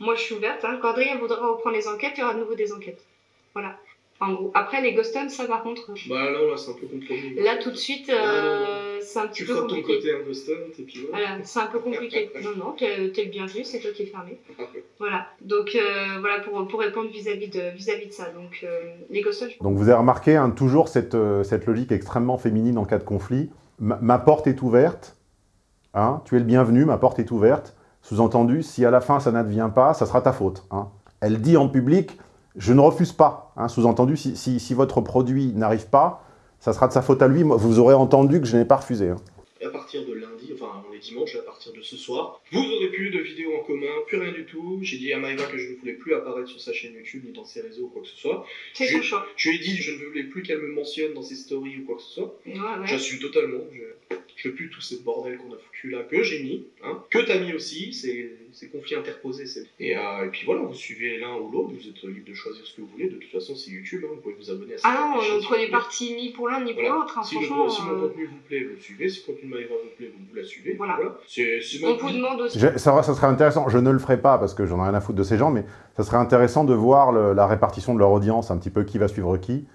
moi je suis ouverte, hein, quand Adrien voudra reprendre les enquêtes, il y aura de nouveau des enquêtes. Voilà. En gros. Après, les Ghostons, ça par contre. Bah non, là c'est un peu compliqué. Là tout de suite, euh, c'est un petit tu peu compliqué. Tu ton côté un Ghoston, et puis voilà. voilà c'est un peu compliqué. non, non, t'es le bienvenu, c'est toi qui es fermé. Voilà. Donc euh, voilà pour, pour répondre vis-à-vis -vis de, vis -vis de ça. Donc euh, les Ghostons. Donc vous avez remarqué hein, toujours cette, cette logique extrêmement féminine en cas de conflit. Ma, ma porte est ouverte. Hein, tu es le bienvenu, ma porte est ouverte. Sous-entendu, si à la fin ça n'advient pas, ça sera ta faute. Hein. Elle dit en public je ne refuse pas. Hein, Sous-entendu, si, si, votre produit n'arrive pas, ça sera de sa faute à lui. Vous aurez entendu que je n'ai pas refusé. Hein. À partir de lundi, enfin on est dimanche, à partir de ce soir, vous aurez plus de vidéos en commun, plus rien du tout. J'ai dit à Maëva que je ne voulais plus apparaître sur sa chaîne YouTube ni dans ses réseaux ou quoi que ce soit. C'est son choix. Je lui ai dit que je ne voulais plus qu'elle me mentionne dans ses stories ou quoi que ce soit. Ouais, ouais. J'assume totalement. Je, je pue tout ce bordel qu'on a foutu là, que j'ai mis, hein, que t'as mis aussi, c'est conflits interposés. Et, euh, et puis voilà, vous suivez l'un ou l'autre, vous êtes libre de choisir ce que vous voulez. De toute façon, c'est YouTube, hein, vous pouvez vous abonner à ça. Ah non, on ne prenez parti ni pour l'un ni pour l'autre. Hein, si, franchement, le, si mon euh... contenu vous plaît, vous le suivez. Si le contenu de Maëva vous plaît, vous, vous la suivez. Voilà. voilà. C'est on vous demande aussi. Je, ça, ça serait intéressant, je ne le ferai pas parce que j'en ai rien à foutre de ces gens, mais ça serait intéressant de voir le, la répartition de leur audience, un petit peu qui va suivre qui.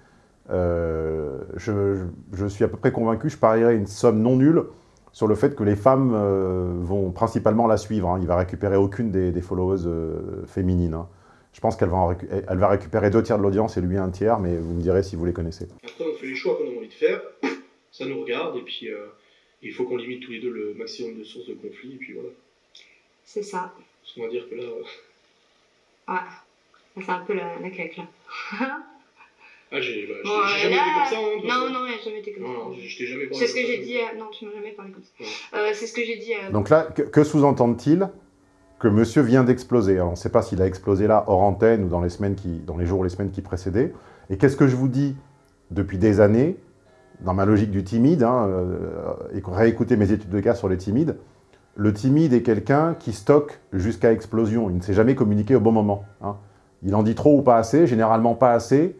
Euh, je, je, je suis à peu près convaincu, je parierais une somme non nulle sur le fait que les femmes euh, vont principalement la suivre. Hein. Il va récupérer aucune des, des followers euh, féminines. Hein. Je pense qu'elle va, récupérer deux tiers de l'audience et lui un tiers, mais vous me direz si vous les connaissez. Après, on fait les choix qu'on a envie de faire, ça nous regarde, et puis euh, il faut qu'on limite tous les deux le maximum de sources de conflit, et puis voilà. C'est ça. Parce qu'on va dire que là... Ah, c'est un peu la, la claque là. Ah, j'ai bah, Bon, jamais là- été comme ça, hein, Non, non, il a jamais été comme Non, ça. non, je t'ai jamais parlé C'est ce que j'ai dit. à- Non, tu m'as jamais parlé comme ça. Euh, c'est ce que j'ai dit. à- Donc là, que, que sous-entendent-ils Que monsieur vient d'exploser? Alors, on ne sait pas s'il a explosé là, hors antenne, ou dans les, semaines qui, dans les jours ou les semaines qui précédaient. Et qu'est-ce que je vous dis depuis des années, dans ma logique du timide, hein, euh, et réécouter mes études de cas sur les timides, le timide est quelqu'un qui stocke jusqu'à explosion. Il ne sait jamais communiquer au bon moment. hein. Il en dit trop ou pas assez, généralement pas assez,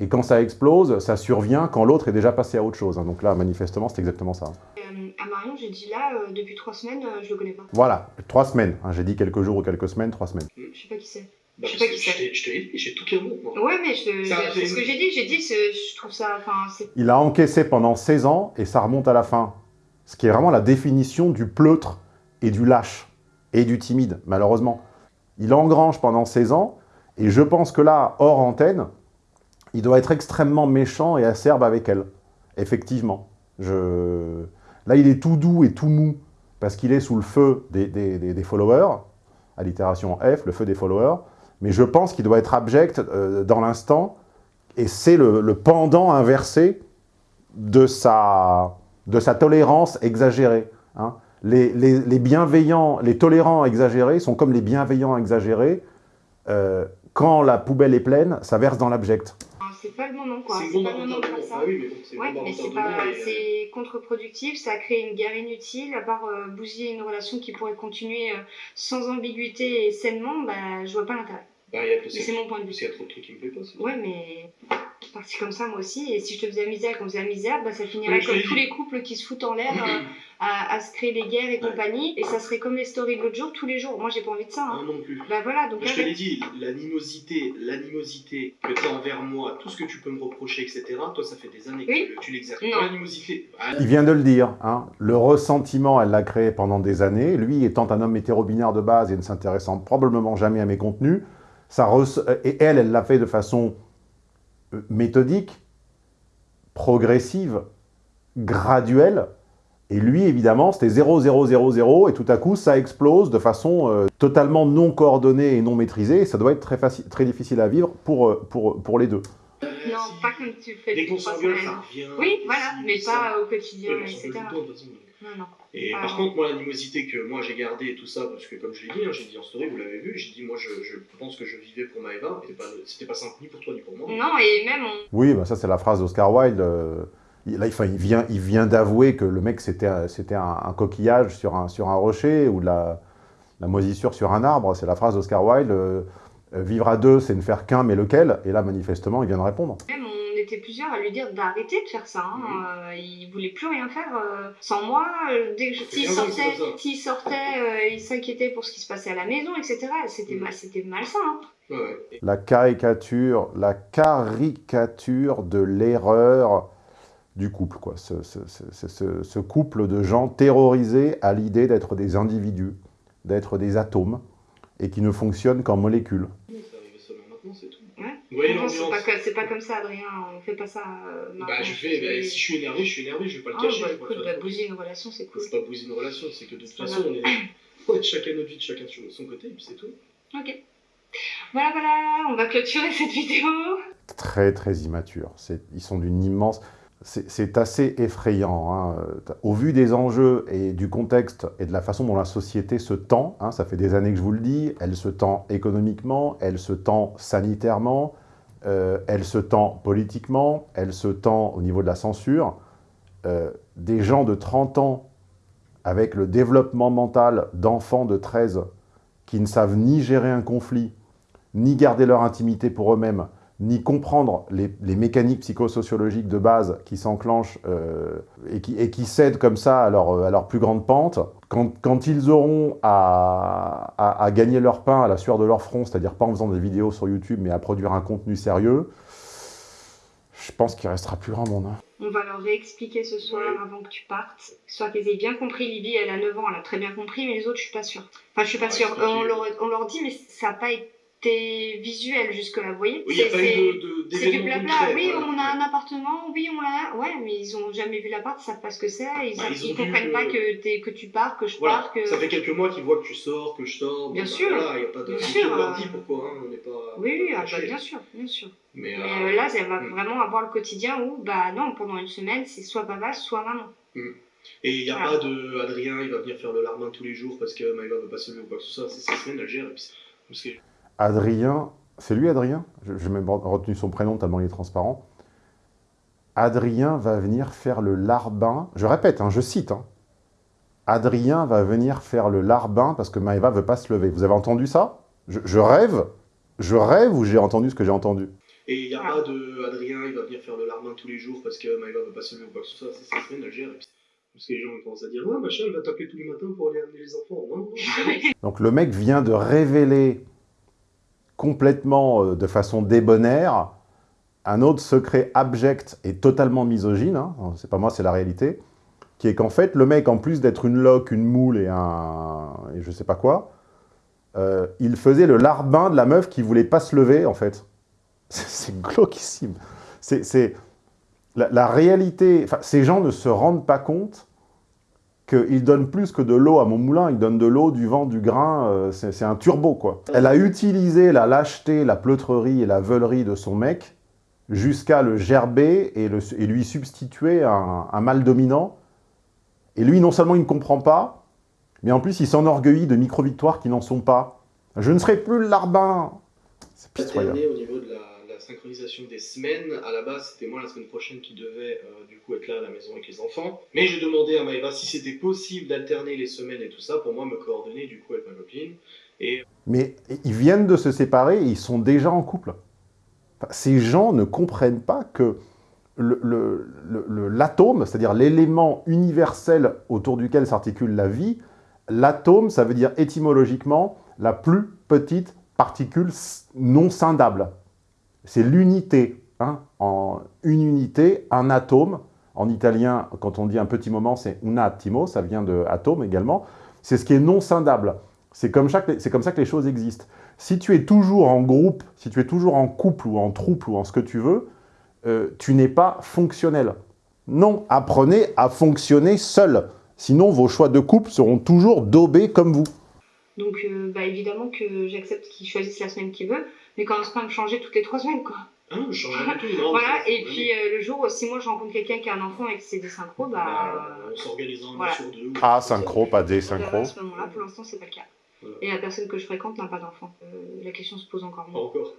et quand ça explose, ça survient quand l'autre est déjà passé à autre chose. hein. Donc là, manifestement, c'est exactement ça. Euh, à Marion, j'ai dit là, euh, depuis trois semaines, euh, je le connais pas. Voilà, trois semaines. hein. J'ai dit quelques jours ou quelques semaines, trois semaines. Je sais pas qui c'est. Bah, Je sais pas que qui je t'ai- je t'ai dit, j'ai tout les mots, moi. Ouais, mais c'est c'est- ce que j'ai dit. J'ai dit, c'est- je trouve ça. Enfin, c'est. Il a encaissé pendant 16 ans et ça remonte à la fin. Ce qui est vraiment la définition du pleutre et du lâche et du timide, malheureusement. Il engrange pendant 16 ans et je pense que là, hors antenne, il doit être extrêmement méchant et acerbe avec elle. Effectivement. Je... Là, il est tout doux et tout mou parce qu'il est sous le feu des, des- des- des followers, allitération F, le feu des followers. Mais je pense qu'il doit être abject euh, dans l'instant et c'est le, pendant inversé de sa, tolérance exagérée. hein. Les bienveillants, les tolérants exagérés sont comme les bienveillants exagérés. Euh, quand la poubelle est pleine, ça verse dans l'abject. C'est pas le moment, quoi. C'est pas le moment de d'inventaire faire ça. Ah oui, mais bon, c'est Ouais, euh, contre-productif, ça crée une guerre inutile, à part euh, bousiller une relation qui pourrait continuer euh, sans ambiguïté et sainement, bah je vois pas l'intérêt. Bah, c'est mon point de vue. Qu'il y a trop de trucs qui me plaisent pas. Ouais, mais je suis partie comme ça moi aussi, et si je te faisais la misère, qu'on faisait la misère, bah ça finirait comme tous les couples qui se foutent en l'air euh, à, à se créer des guerres et compagnie, et ça serait comme les stories de l'autre jour, tous les jours. Moi j'ai pas envie de ça. Ah Hein. non plus. Bah voilà, donc je te l'ai dit, l'animosité, l'animosité que tu as envers moi, tout ce que tu peux me reprocher, etc., toi, ça fait des années que Oui. tu- tu l'exerces. Non. L'animosité, ah, Il vient de le dire, hein, le ressentiment, elle l'a créé pendant des années. Lui, étant un homme hétéro-binaire de base et ne s'intéressant probablement jamais à mes contenus, ça et elle, elle l'a fait de façon euh, méthodique, progressive, graduelle. Et lui, évidemment, c'était 0, 0, 0, 0, et tout à coup, ça explose de façon euh, totalement non coordonnée et non maîtrisée, et ça doit être très, facile, très difficile à vivre pour, euh, pour, pour les deux. Non, pas comme tu fais. dès qu'on s'engueule, ça revient. Oui, voilà, mais ça. pas au quotidien, etc. Non, non. Et Ah, par non. contre, moi, l'animosité que moi j'ai gardée et tout ça, parce que comme je l'ai dit, hein, j'ai dit en story, vous l'avez vu, j'ai dit, moi, je, je pense que je vivais pour Maëva, et c'était pas, simple ni pour toi ni pour moi. Non, et même on, Oui, bah ça c'est la phrase d'Oscar Wilde. euh, il, là, enfin, il vient, il vient d'avouer que le mec c'était un- c'était un, coquillage sur un, sur un rocher ou de la, la moisissure sur un arbre. C'est la phrase d'Oscar Wilde. euh, vivre à deux, c'est ne faire qu'un, mais lequel? Et là, manifestement, il vient de répondre. même on était plusieurs à lui dire d'arrêter de faire ça. Hein. Mhm. Euh, il voulait plus rien faire euh, sans moi. Euh, dès que je- s'il sortait, s'il euh, il s'inquiétait pour ce qui se passait à la maison, etc. C'était Mhm. mal, c'était malsain. Hein. Ouais. La caricature, la caricature de l'erreur du couple, quoi. Ce, ce- ce- ce- ce couple de gens terrorisés à l'idée d'être des individus, d'être des atomes, et qui ne fonctionnent qu'en molécules. C'est arrivé seulement maintenant, c'est tout. Ouais. Vous voyez Non, c'est l'ambiance pas, c'est pas comme ça, Adrien. On fait pas ça. euh, Bah, je fais, bah, si je suis énervé, je suis énervé, je vais pas le Ah, cacher. bah, écoute, bah, bousiller une relation, c'est cool. C'est pas bouser une relation, c'est que de toute façon, grave. on est ouais, chacun notre vie, chacun de son côté, et puis c'est tout. Ok. Voilà, voilà, on va clôturer cette vidéo. très très immatures. C'est- Ils sont d'une immense... C'est assez effrayant. hein. Au vu des enjeux et du contexte et de la façon dont la société se tend, hein, ça fait des années que je vous le dis, elle se tend économiquement, elle se tend sanitairement, euh, elle se tend politiquement, elle se tend au niveau de la censure. Euh, des gens de 30 ans avec le développement mental d'enfants de 13 qui ne savent ni gérer un conflit, ni garder leur intimité pour eux-mêmes, ni comprendre les, les mécaniques psychosociologiques de base qui s'enclenchent euh, et, qui, et qui cèdent comme ça à leur, à leur plus grande pente, quand, quand ils auront à, à- à gagner leur pain à la sueur de leur front, c'est-à-dire pas en faisant des vidéos sur YouTube, mais à produire un contenu sérieux, je pense qu'il restera plus grand monde. hein. On va leur réexpliquer ce soir avant que tu partes. Soit qu'ils aient bien compris. Libye, elle a 9 ans, elle a très bien compris, mais les autres, je suis pas sûre. Enfin, je suis pas Ouais, sûre. Euh, on, ok. leur, on leur dit, mais ça n'a pas été visuel jusque-là, vous voyez Oui, il n'y a C'est- pas eu de- de- C'est du blabla. concrets, Oui, voilà. on a un appartement. Oui, on l'a. Ouais, mais ils ont jamais vu l'appart, ils savent pas ce que c'est. Ils, Bah, savent- ils ont ils vu comprennent pas que, t'es- que tu pars, que je Voilà, pars, que. ça fait quelques mois qu'ils voient que tu sors, que je sors. Bien bah, sûr. Voilà, il n'y a pas de. Bien sûr, on leur euh, dit pourquoi, hein, on n'est pas. Oui, oui, pas ah, bah, bien sûr, bien sûr. Mais, Mais euh, euh, là, elle va mm. vraiment avoir le quotidien où, bah non, pendant une semaine, c'est soit papa, soit maman. Et il n'y a pas de Adrien, il va venir faire le larbin tous les jours parce que Maëva veut pas se lever ou quoi que ce soit. C'est sa semaine, elle gère. Et puis c'est- parce que Adrien, c'est lui Adrien? Je- J'ai même retenu son prénom tellement il est transparent. Adrien va venir faire le larbin. Je répète, hein, je cite. hein. Adrien va venir faire le larbin parce que Maëva veut pas se lever. Vous avez entendu ça? Je, je rêve Je rêve ou j'ai entendu ce que j'ai entendu? Et il n'y a pas de Adrien, il va venir faire le larbin tous les jours parce que Maëva veut pas se lever ou quoi que ce soit. C'est sa semaine, elle gère. Parce que les gens commencent à dire Ouais, machin, elle va t'appeler tous les matins pour aller amener les enfants. Non, non, non. Donc le mec vient de révéler complètement euh, de façon débonnaire un autre secret abject et totalement misogyne, hein, c'est pas moi, c'est la réalité, qui est qu'en fait, le mec, en plus d'être une loque, une moule et un... et je sais pas quoi, euh, il faisait le larbin de la meuf qui voulait pas se lever, en fait. C'est- glauquissime. C'est... La, réalité... Ces gens ne se rendent pas compte qu'ils donnent plus que de l'eau à mon moulin, ils donnent de l'eau, du vent, du grain, euh, c'est un turbo, quoi. Elle a utilisé la lâcheté, la pleutrerie et la veulerie de son mec jusqu'à le gerber et, le- et lui substituer un, un mâle dominant. Et lui, non seulement il ne comprend pas, mais en plus il s'enorgueillit de micro-victoires qui n'en sont pas. Je ne serai plus le larbin C'est pitoyable. Au niveau de la synchronisation des semaines. À la base, c'était moi la semaine prochaine qui devais euh, du coup être là à la maison avec les enfants. Mais j'ai demandé à Maëva si c'était possible d'alterner les semaines et tout ça pour moi me coordonner du coup avec ma copine. Mais ils viennent de se séparer ils sont déjà en couple. Ces gens ne comprennent pas que l'atome, c'est-à-dire l'élément universel autour duquel s'articule la vie, l'atome, ça veut dire étymologiquement la plus petite particule non scindable. C'est l'unité. hein. En une unité, un atome. En italien, quand on dit un petit moment, c'est un attimo, ça vient de atome également. C'est ce qui est non scindable. C'est comme, ça que les- choses existent. Si tu es toujours en groupe, si tu es toujours en couple ou en troupe ou en ce que tu veux, euh, tu n'es pas fonctionnel. Non, apprenez à fonctionner seul. Sinon, vos choix de couple seront toujours daubés comme vous. Donc, euh, bah, évidemment que j'accepte qu'il choisisse la semaine qu'il veut, mais commence pas à me changer toutes les trois semaines, quoi. ah non, je tout. Non, voilà, et puis euh, le jour où, si moi je rencontre quelqu'un qui a un enfant et que c'est des synchros, bah. Bah, on s'organise un mois voilà. sur deux. ou- Ah, synchro, pas des euh, synchro. à ce moment-là, pour l'instant, c'est pas le cas. Voilà. Et la personne que je fréquente n'a pas d'enfant. Euh, la question se pose encore Pas moins. encore.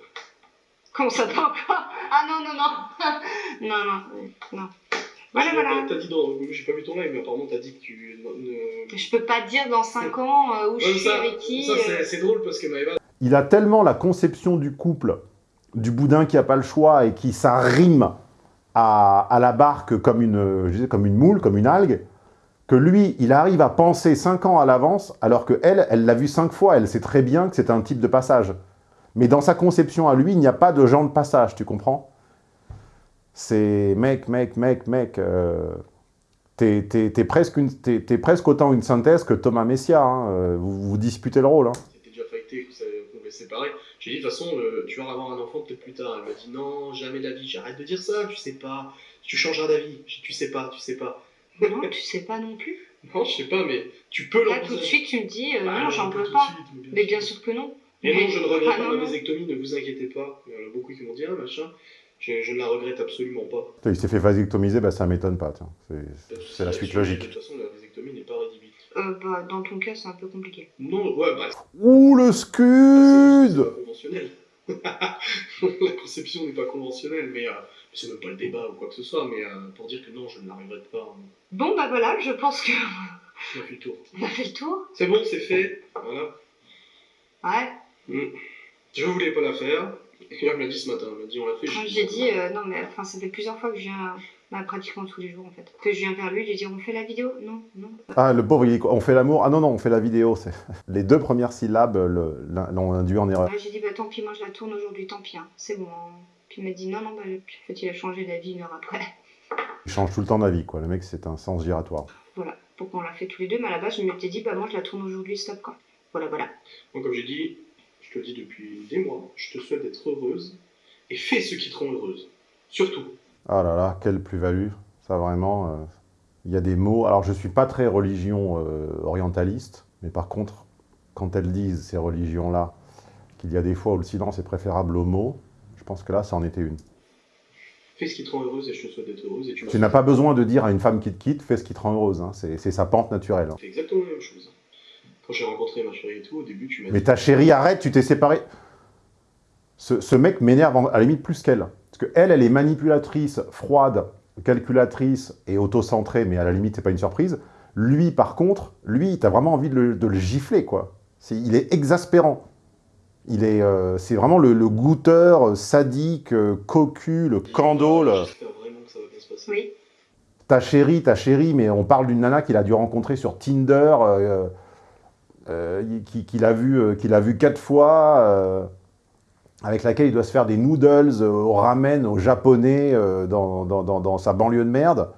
Comment ça pas encore? Ah non, non, non Non, non, euh, non. Voilà, Je- voilà. T'as dit dans. J'ai pas vu ton live, mais apparemment t'as dit que tu. ne- Je peux pas dire dans 5 ans euh, où je suis ça, avec qui. ça, c'est- euh, c'est drôle parce que Maëva, Il a tellement la conception du couple, du boudin qui n'a pas le choix et qui s'arrime à, la barque comme une, comme une moule, comme une algue, que lui, il arrive à penser 5 ans à l'avance, alors que elle, elle l'a vu 5 fois, elle sait très bien que c'est un type de passage. Mais dans sa conception à lui, il n'y a pas de genre de passage, tu comprends? C'est mec, mec, mec, mec. euh, T'es t'es presque, presque autant une synthèse que Thomas Messia. hein, euh, Vous, vous disputez le rôle. Hein. c'était déjà fighté, que ça- séparer. J'ai dit, de toute façon, euh, tu vas avoir un enfant peut-être plus tard. Elle m'a dit, non, jamais de la vie. J'arrête de dire ça, tu sais pas. Tu changeras d'avis. J'ai dit, tu sais pas, tu sais pas. Non, tu sais pas non plus. Non, je sais pas, mais tu peux Là, l'envisager. tout de suite, tu me dis, euh, Bah, non, j'en pas peux de pas. suite, mais bien Mais sûr. bien sûr que non. Et non, je ne regrette pas non, ma non. vasectomie, ne vous inquiétez pas. Il y en a beaucoup qui m'ont dit, ah machin. Je, je ne la regrette absolument pas. Il s'est fait vasectomiser, bah, ça m'étonne pas. C'est- la suite De logique. toute façon, la vasectomie n'est pas. Euh, bah, dans ton cas, c'est un peu compliqué. Non, ouais, bah, Ouh, le c'est scud pas conventionnel. la conception n'est pas conventionnelle, mais euh, c'est même pas le débat ou quoi que ce soit, mais euh, pour dire que non, je ne pas. hein. Bon, bah voilà, je pense que On a fait le tour. on a fait le tour. C'est bon, c'est fait. Voilà. Ouais. Mm. Je voulais pas la faire. Et elle me l'a dit ce matin. Elle m'a dit, on l'a fait. J'ai dit, euh, non, mais enfin, ça fait plusieurs fois que je viens, bah, pratiquement tous les jours en fait, que je viens vers lui, je lui dis, on fait la vidéo? Non, non. Ah, le pauvre, il dit quoi? On fait l'amour? Ah non, non, on fait la vidéo. c'est- Les deux premières syllabes l'ont induit en erreur. J'ai dit, bah tant pis, moi je la tourne aujourd'hui, tant pis, hein, c'est bon. hein. Puis il m'a dit, non, non, bah, en fait, il a changé d'avis une heure après? Il change tout le temps d'avis, quoi. Le mec, c'est un sens giratoire. Voilà, pourquoi on l'a fait tous les deux, mais à la base, je m'étais dit, bah moi je la tourne aujourd'hui, stop quoi. Voilà, voilà. Moi, comme j'ai dit, je te le dis depuis des mois, je te souhaite d'être heureuse et fais ce qui te rend heureuse. Surtout. Ah là là, quelle plus-value. Ça, vraiment, euh, il y a des mots... Alors, je suis pas très religion euh, orientaliste, mais par contre, quand elles disent, ces religions-là, qu'il y a des fois où le silence est préférable aux mots, je pense que là, ça en était une. Fais ce qui te rend heureuse et je te souhaite d'être heureuse. Et tu, n'as pas besoin de dire à une femme qui te quitte, fais ce qui te rend heureuse. hein. C'est sa pente naturelle. hein. C'est exactement la même chose. Quand j'ai rencontré ma chérie et tout, au début, tu m'as Mais dit. ta chérie, arrête, tu t'es séparé. Ce, ce mec m'énerve à la limite plus qu'elle. Parce que elle, elle est manipulatrice, froide, calculatrice et autocentrée, mais à la limite, c'est pas une surprise. Lui, par contre, lui, t'as vraiment envie de le, de le gifler, quoi. Il est exaspérant. Il est, euh, c'est vraiment le, le goûteur euh, sadique, euh, cocu, le candole. J'espère vraiment que ça va bien se passer. Oui. Ta chérie, ta chérie, mais on parle d'une nana qu'il a dû rencontrer sur Tinder, euh, euh, qui- qu'il a, vu, euh, qu'il a vu quatre fois, euh, avec laquelle il doit se faire des noodles euh, au ramen, au japonais, euh, dans, sa banlieue de merde.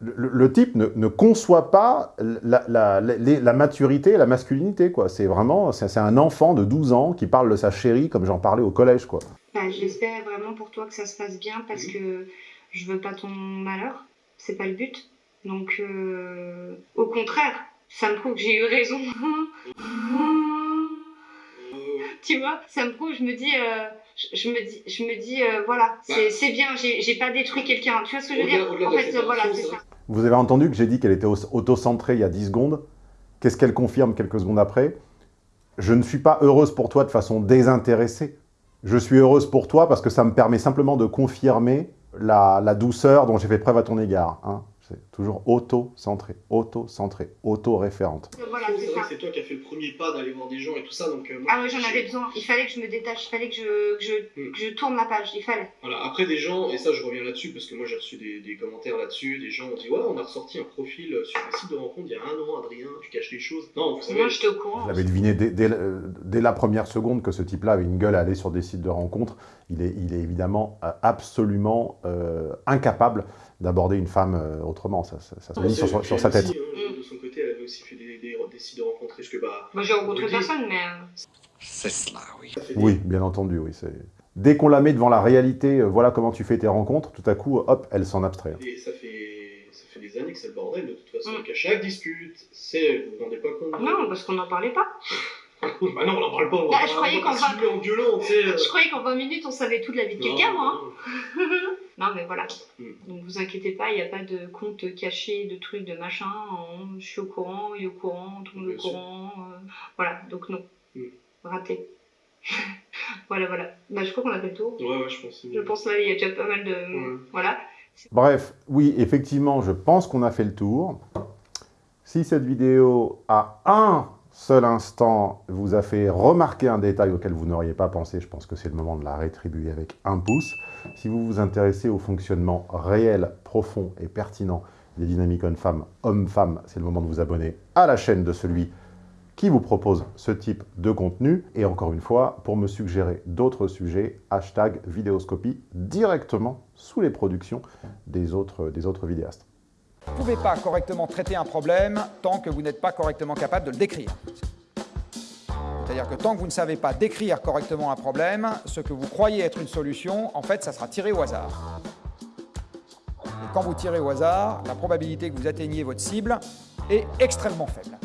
Le, type ne, conçoit pas la, maturité et la masculinité, quoi. C'est vraiment, c'est un enfant de 12 ans qui parle de sa chérie comme j'en parlais au collège, quoi. Bah, J'espère vraiment pour toi que ça se passe bien parce que je veux pas ton malheur. C'est pas le but. Donc, euh, au contraire, ça me prouve que j'ai eu raison. tu vois, ça me prouve, je me dis, euh, je, je me dis, je me dis, euh, voilà, c'est c'est bien, j'ai pas détruit quelqu'un. Tu vois ce que je veux dire? En fait, euh, voilà, c'est ça. Vous avez entendu que j'ai dit qu'elle était au- auto-centrée il y a 10 secondes. Qu'est-ce qu'elle confirme quelques secondes après? Je ne suis pas heureuse pour toi de façon désintéressée. Je suis heureuse pour toi parce que ça me permet simplement de confirmer la, la douceur dont j'ai fait preuve à ton égard. hein. C'est toujours auto-centré, auto-centré, auto-référente. Voilà, C'est vrai que c'est toi qui as fait le premier pas d'aller voir des gens et tout ça, donc euh, moi, Ah ouais, j'en avais besoin. Il fallait que je me détache, il fallait que je, que je, Mm. que je tourne ma page, il fallait. Voilà, après des gens, et ça je reviens là-dessus parce que moi j'ai reçu des, des commentaires là-dessus, des gens ont dit ouais on a ressorti un profil euh, sur un site de rencontre il y a un an Adrien, tu caches les choses. Non, vous savez, Moi, j'étais au courant. Vous avez deviné dès, dès- euh, dès la première seconde que ce type-là avait une gueule à aller sur des sites de rencontres. Il est, il est évidemment euh, absolument euh, incapable d'aborder une femme euh, autrement. Ça, ça- ça se dit sur, sa tête. aussi, hein, de son côté, elle avait aussi fait des, des, de rencontres, parce que bah... Moi, j'ai rencontré personne, mais. euh, C'est cela, oui. Oui, bien entendu, oui. Dès qu'on la met devant la réalité, euh, voilà comment tu fais tes rencontres, tout à coup, hop, elle s'en abstrait. Et ça fait, ça fait des années que c'est le bordel de toute façon, Mm. qu'à chaque dispute, c'est, vous vous rendez pas compte Non, parce qu'on n'en parlait pas. bah non, on en parle pas, on je croyais va qu'en pas vingt- siffler en gueulant, tu sais. euh. Je croyais qu'en 20 minutes, on savait toute la vie de quelqu'un, Non, moi. non. hein. Non, mais voilà. Mm. Donc, vous inquiétez pas, il n'y a pas de compte caché, de trucs, de machin. On- Je suis au courant, il est au courant, tout le monde est au courant. euh, Voilà, donc non. Mm. Raté. voilà, voilà. Bah, je crois qu'on a fait le tour. Ouais, ouais, je pense. Je pense là, il y a déjà pas mal de. Ouais. Voilà. Bref, oui, effectivement, je pense qu'on a fait le tour. Si cette vidéo, à un seul instant, vous a fait remarquer un détail auquel vous n'auriez pas pensé, je pense que c'est le moment de la rétribuer avec un pouce. Si vous vous intéressez au fonctionnement réel, profond et pertinent des dynamiques hommes-femmes, hommes-femmes, c'est le moment de vous abonner à la chaîne de celui qui vous propose ce type de contenu. Et encore une fois, pour me suggérer d'autres sujets, hashtag vidéoscopie directement sous les productions des autres vidéastes. Vous ne pouvez pas correctement traiter un problème tant que vous n'êtes pas correctement capable de le décrire. C'est-à-dire que tant que vous ne savez pas décrire correctement un problème, ce que vous croyez être une solution, en fait, ça sera tiré au hasard. Et quand vous tirez au hasard, la probabilité que vous atteigniez votre cible est extrêmement faible.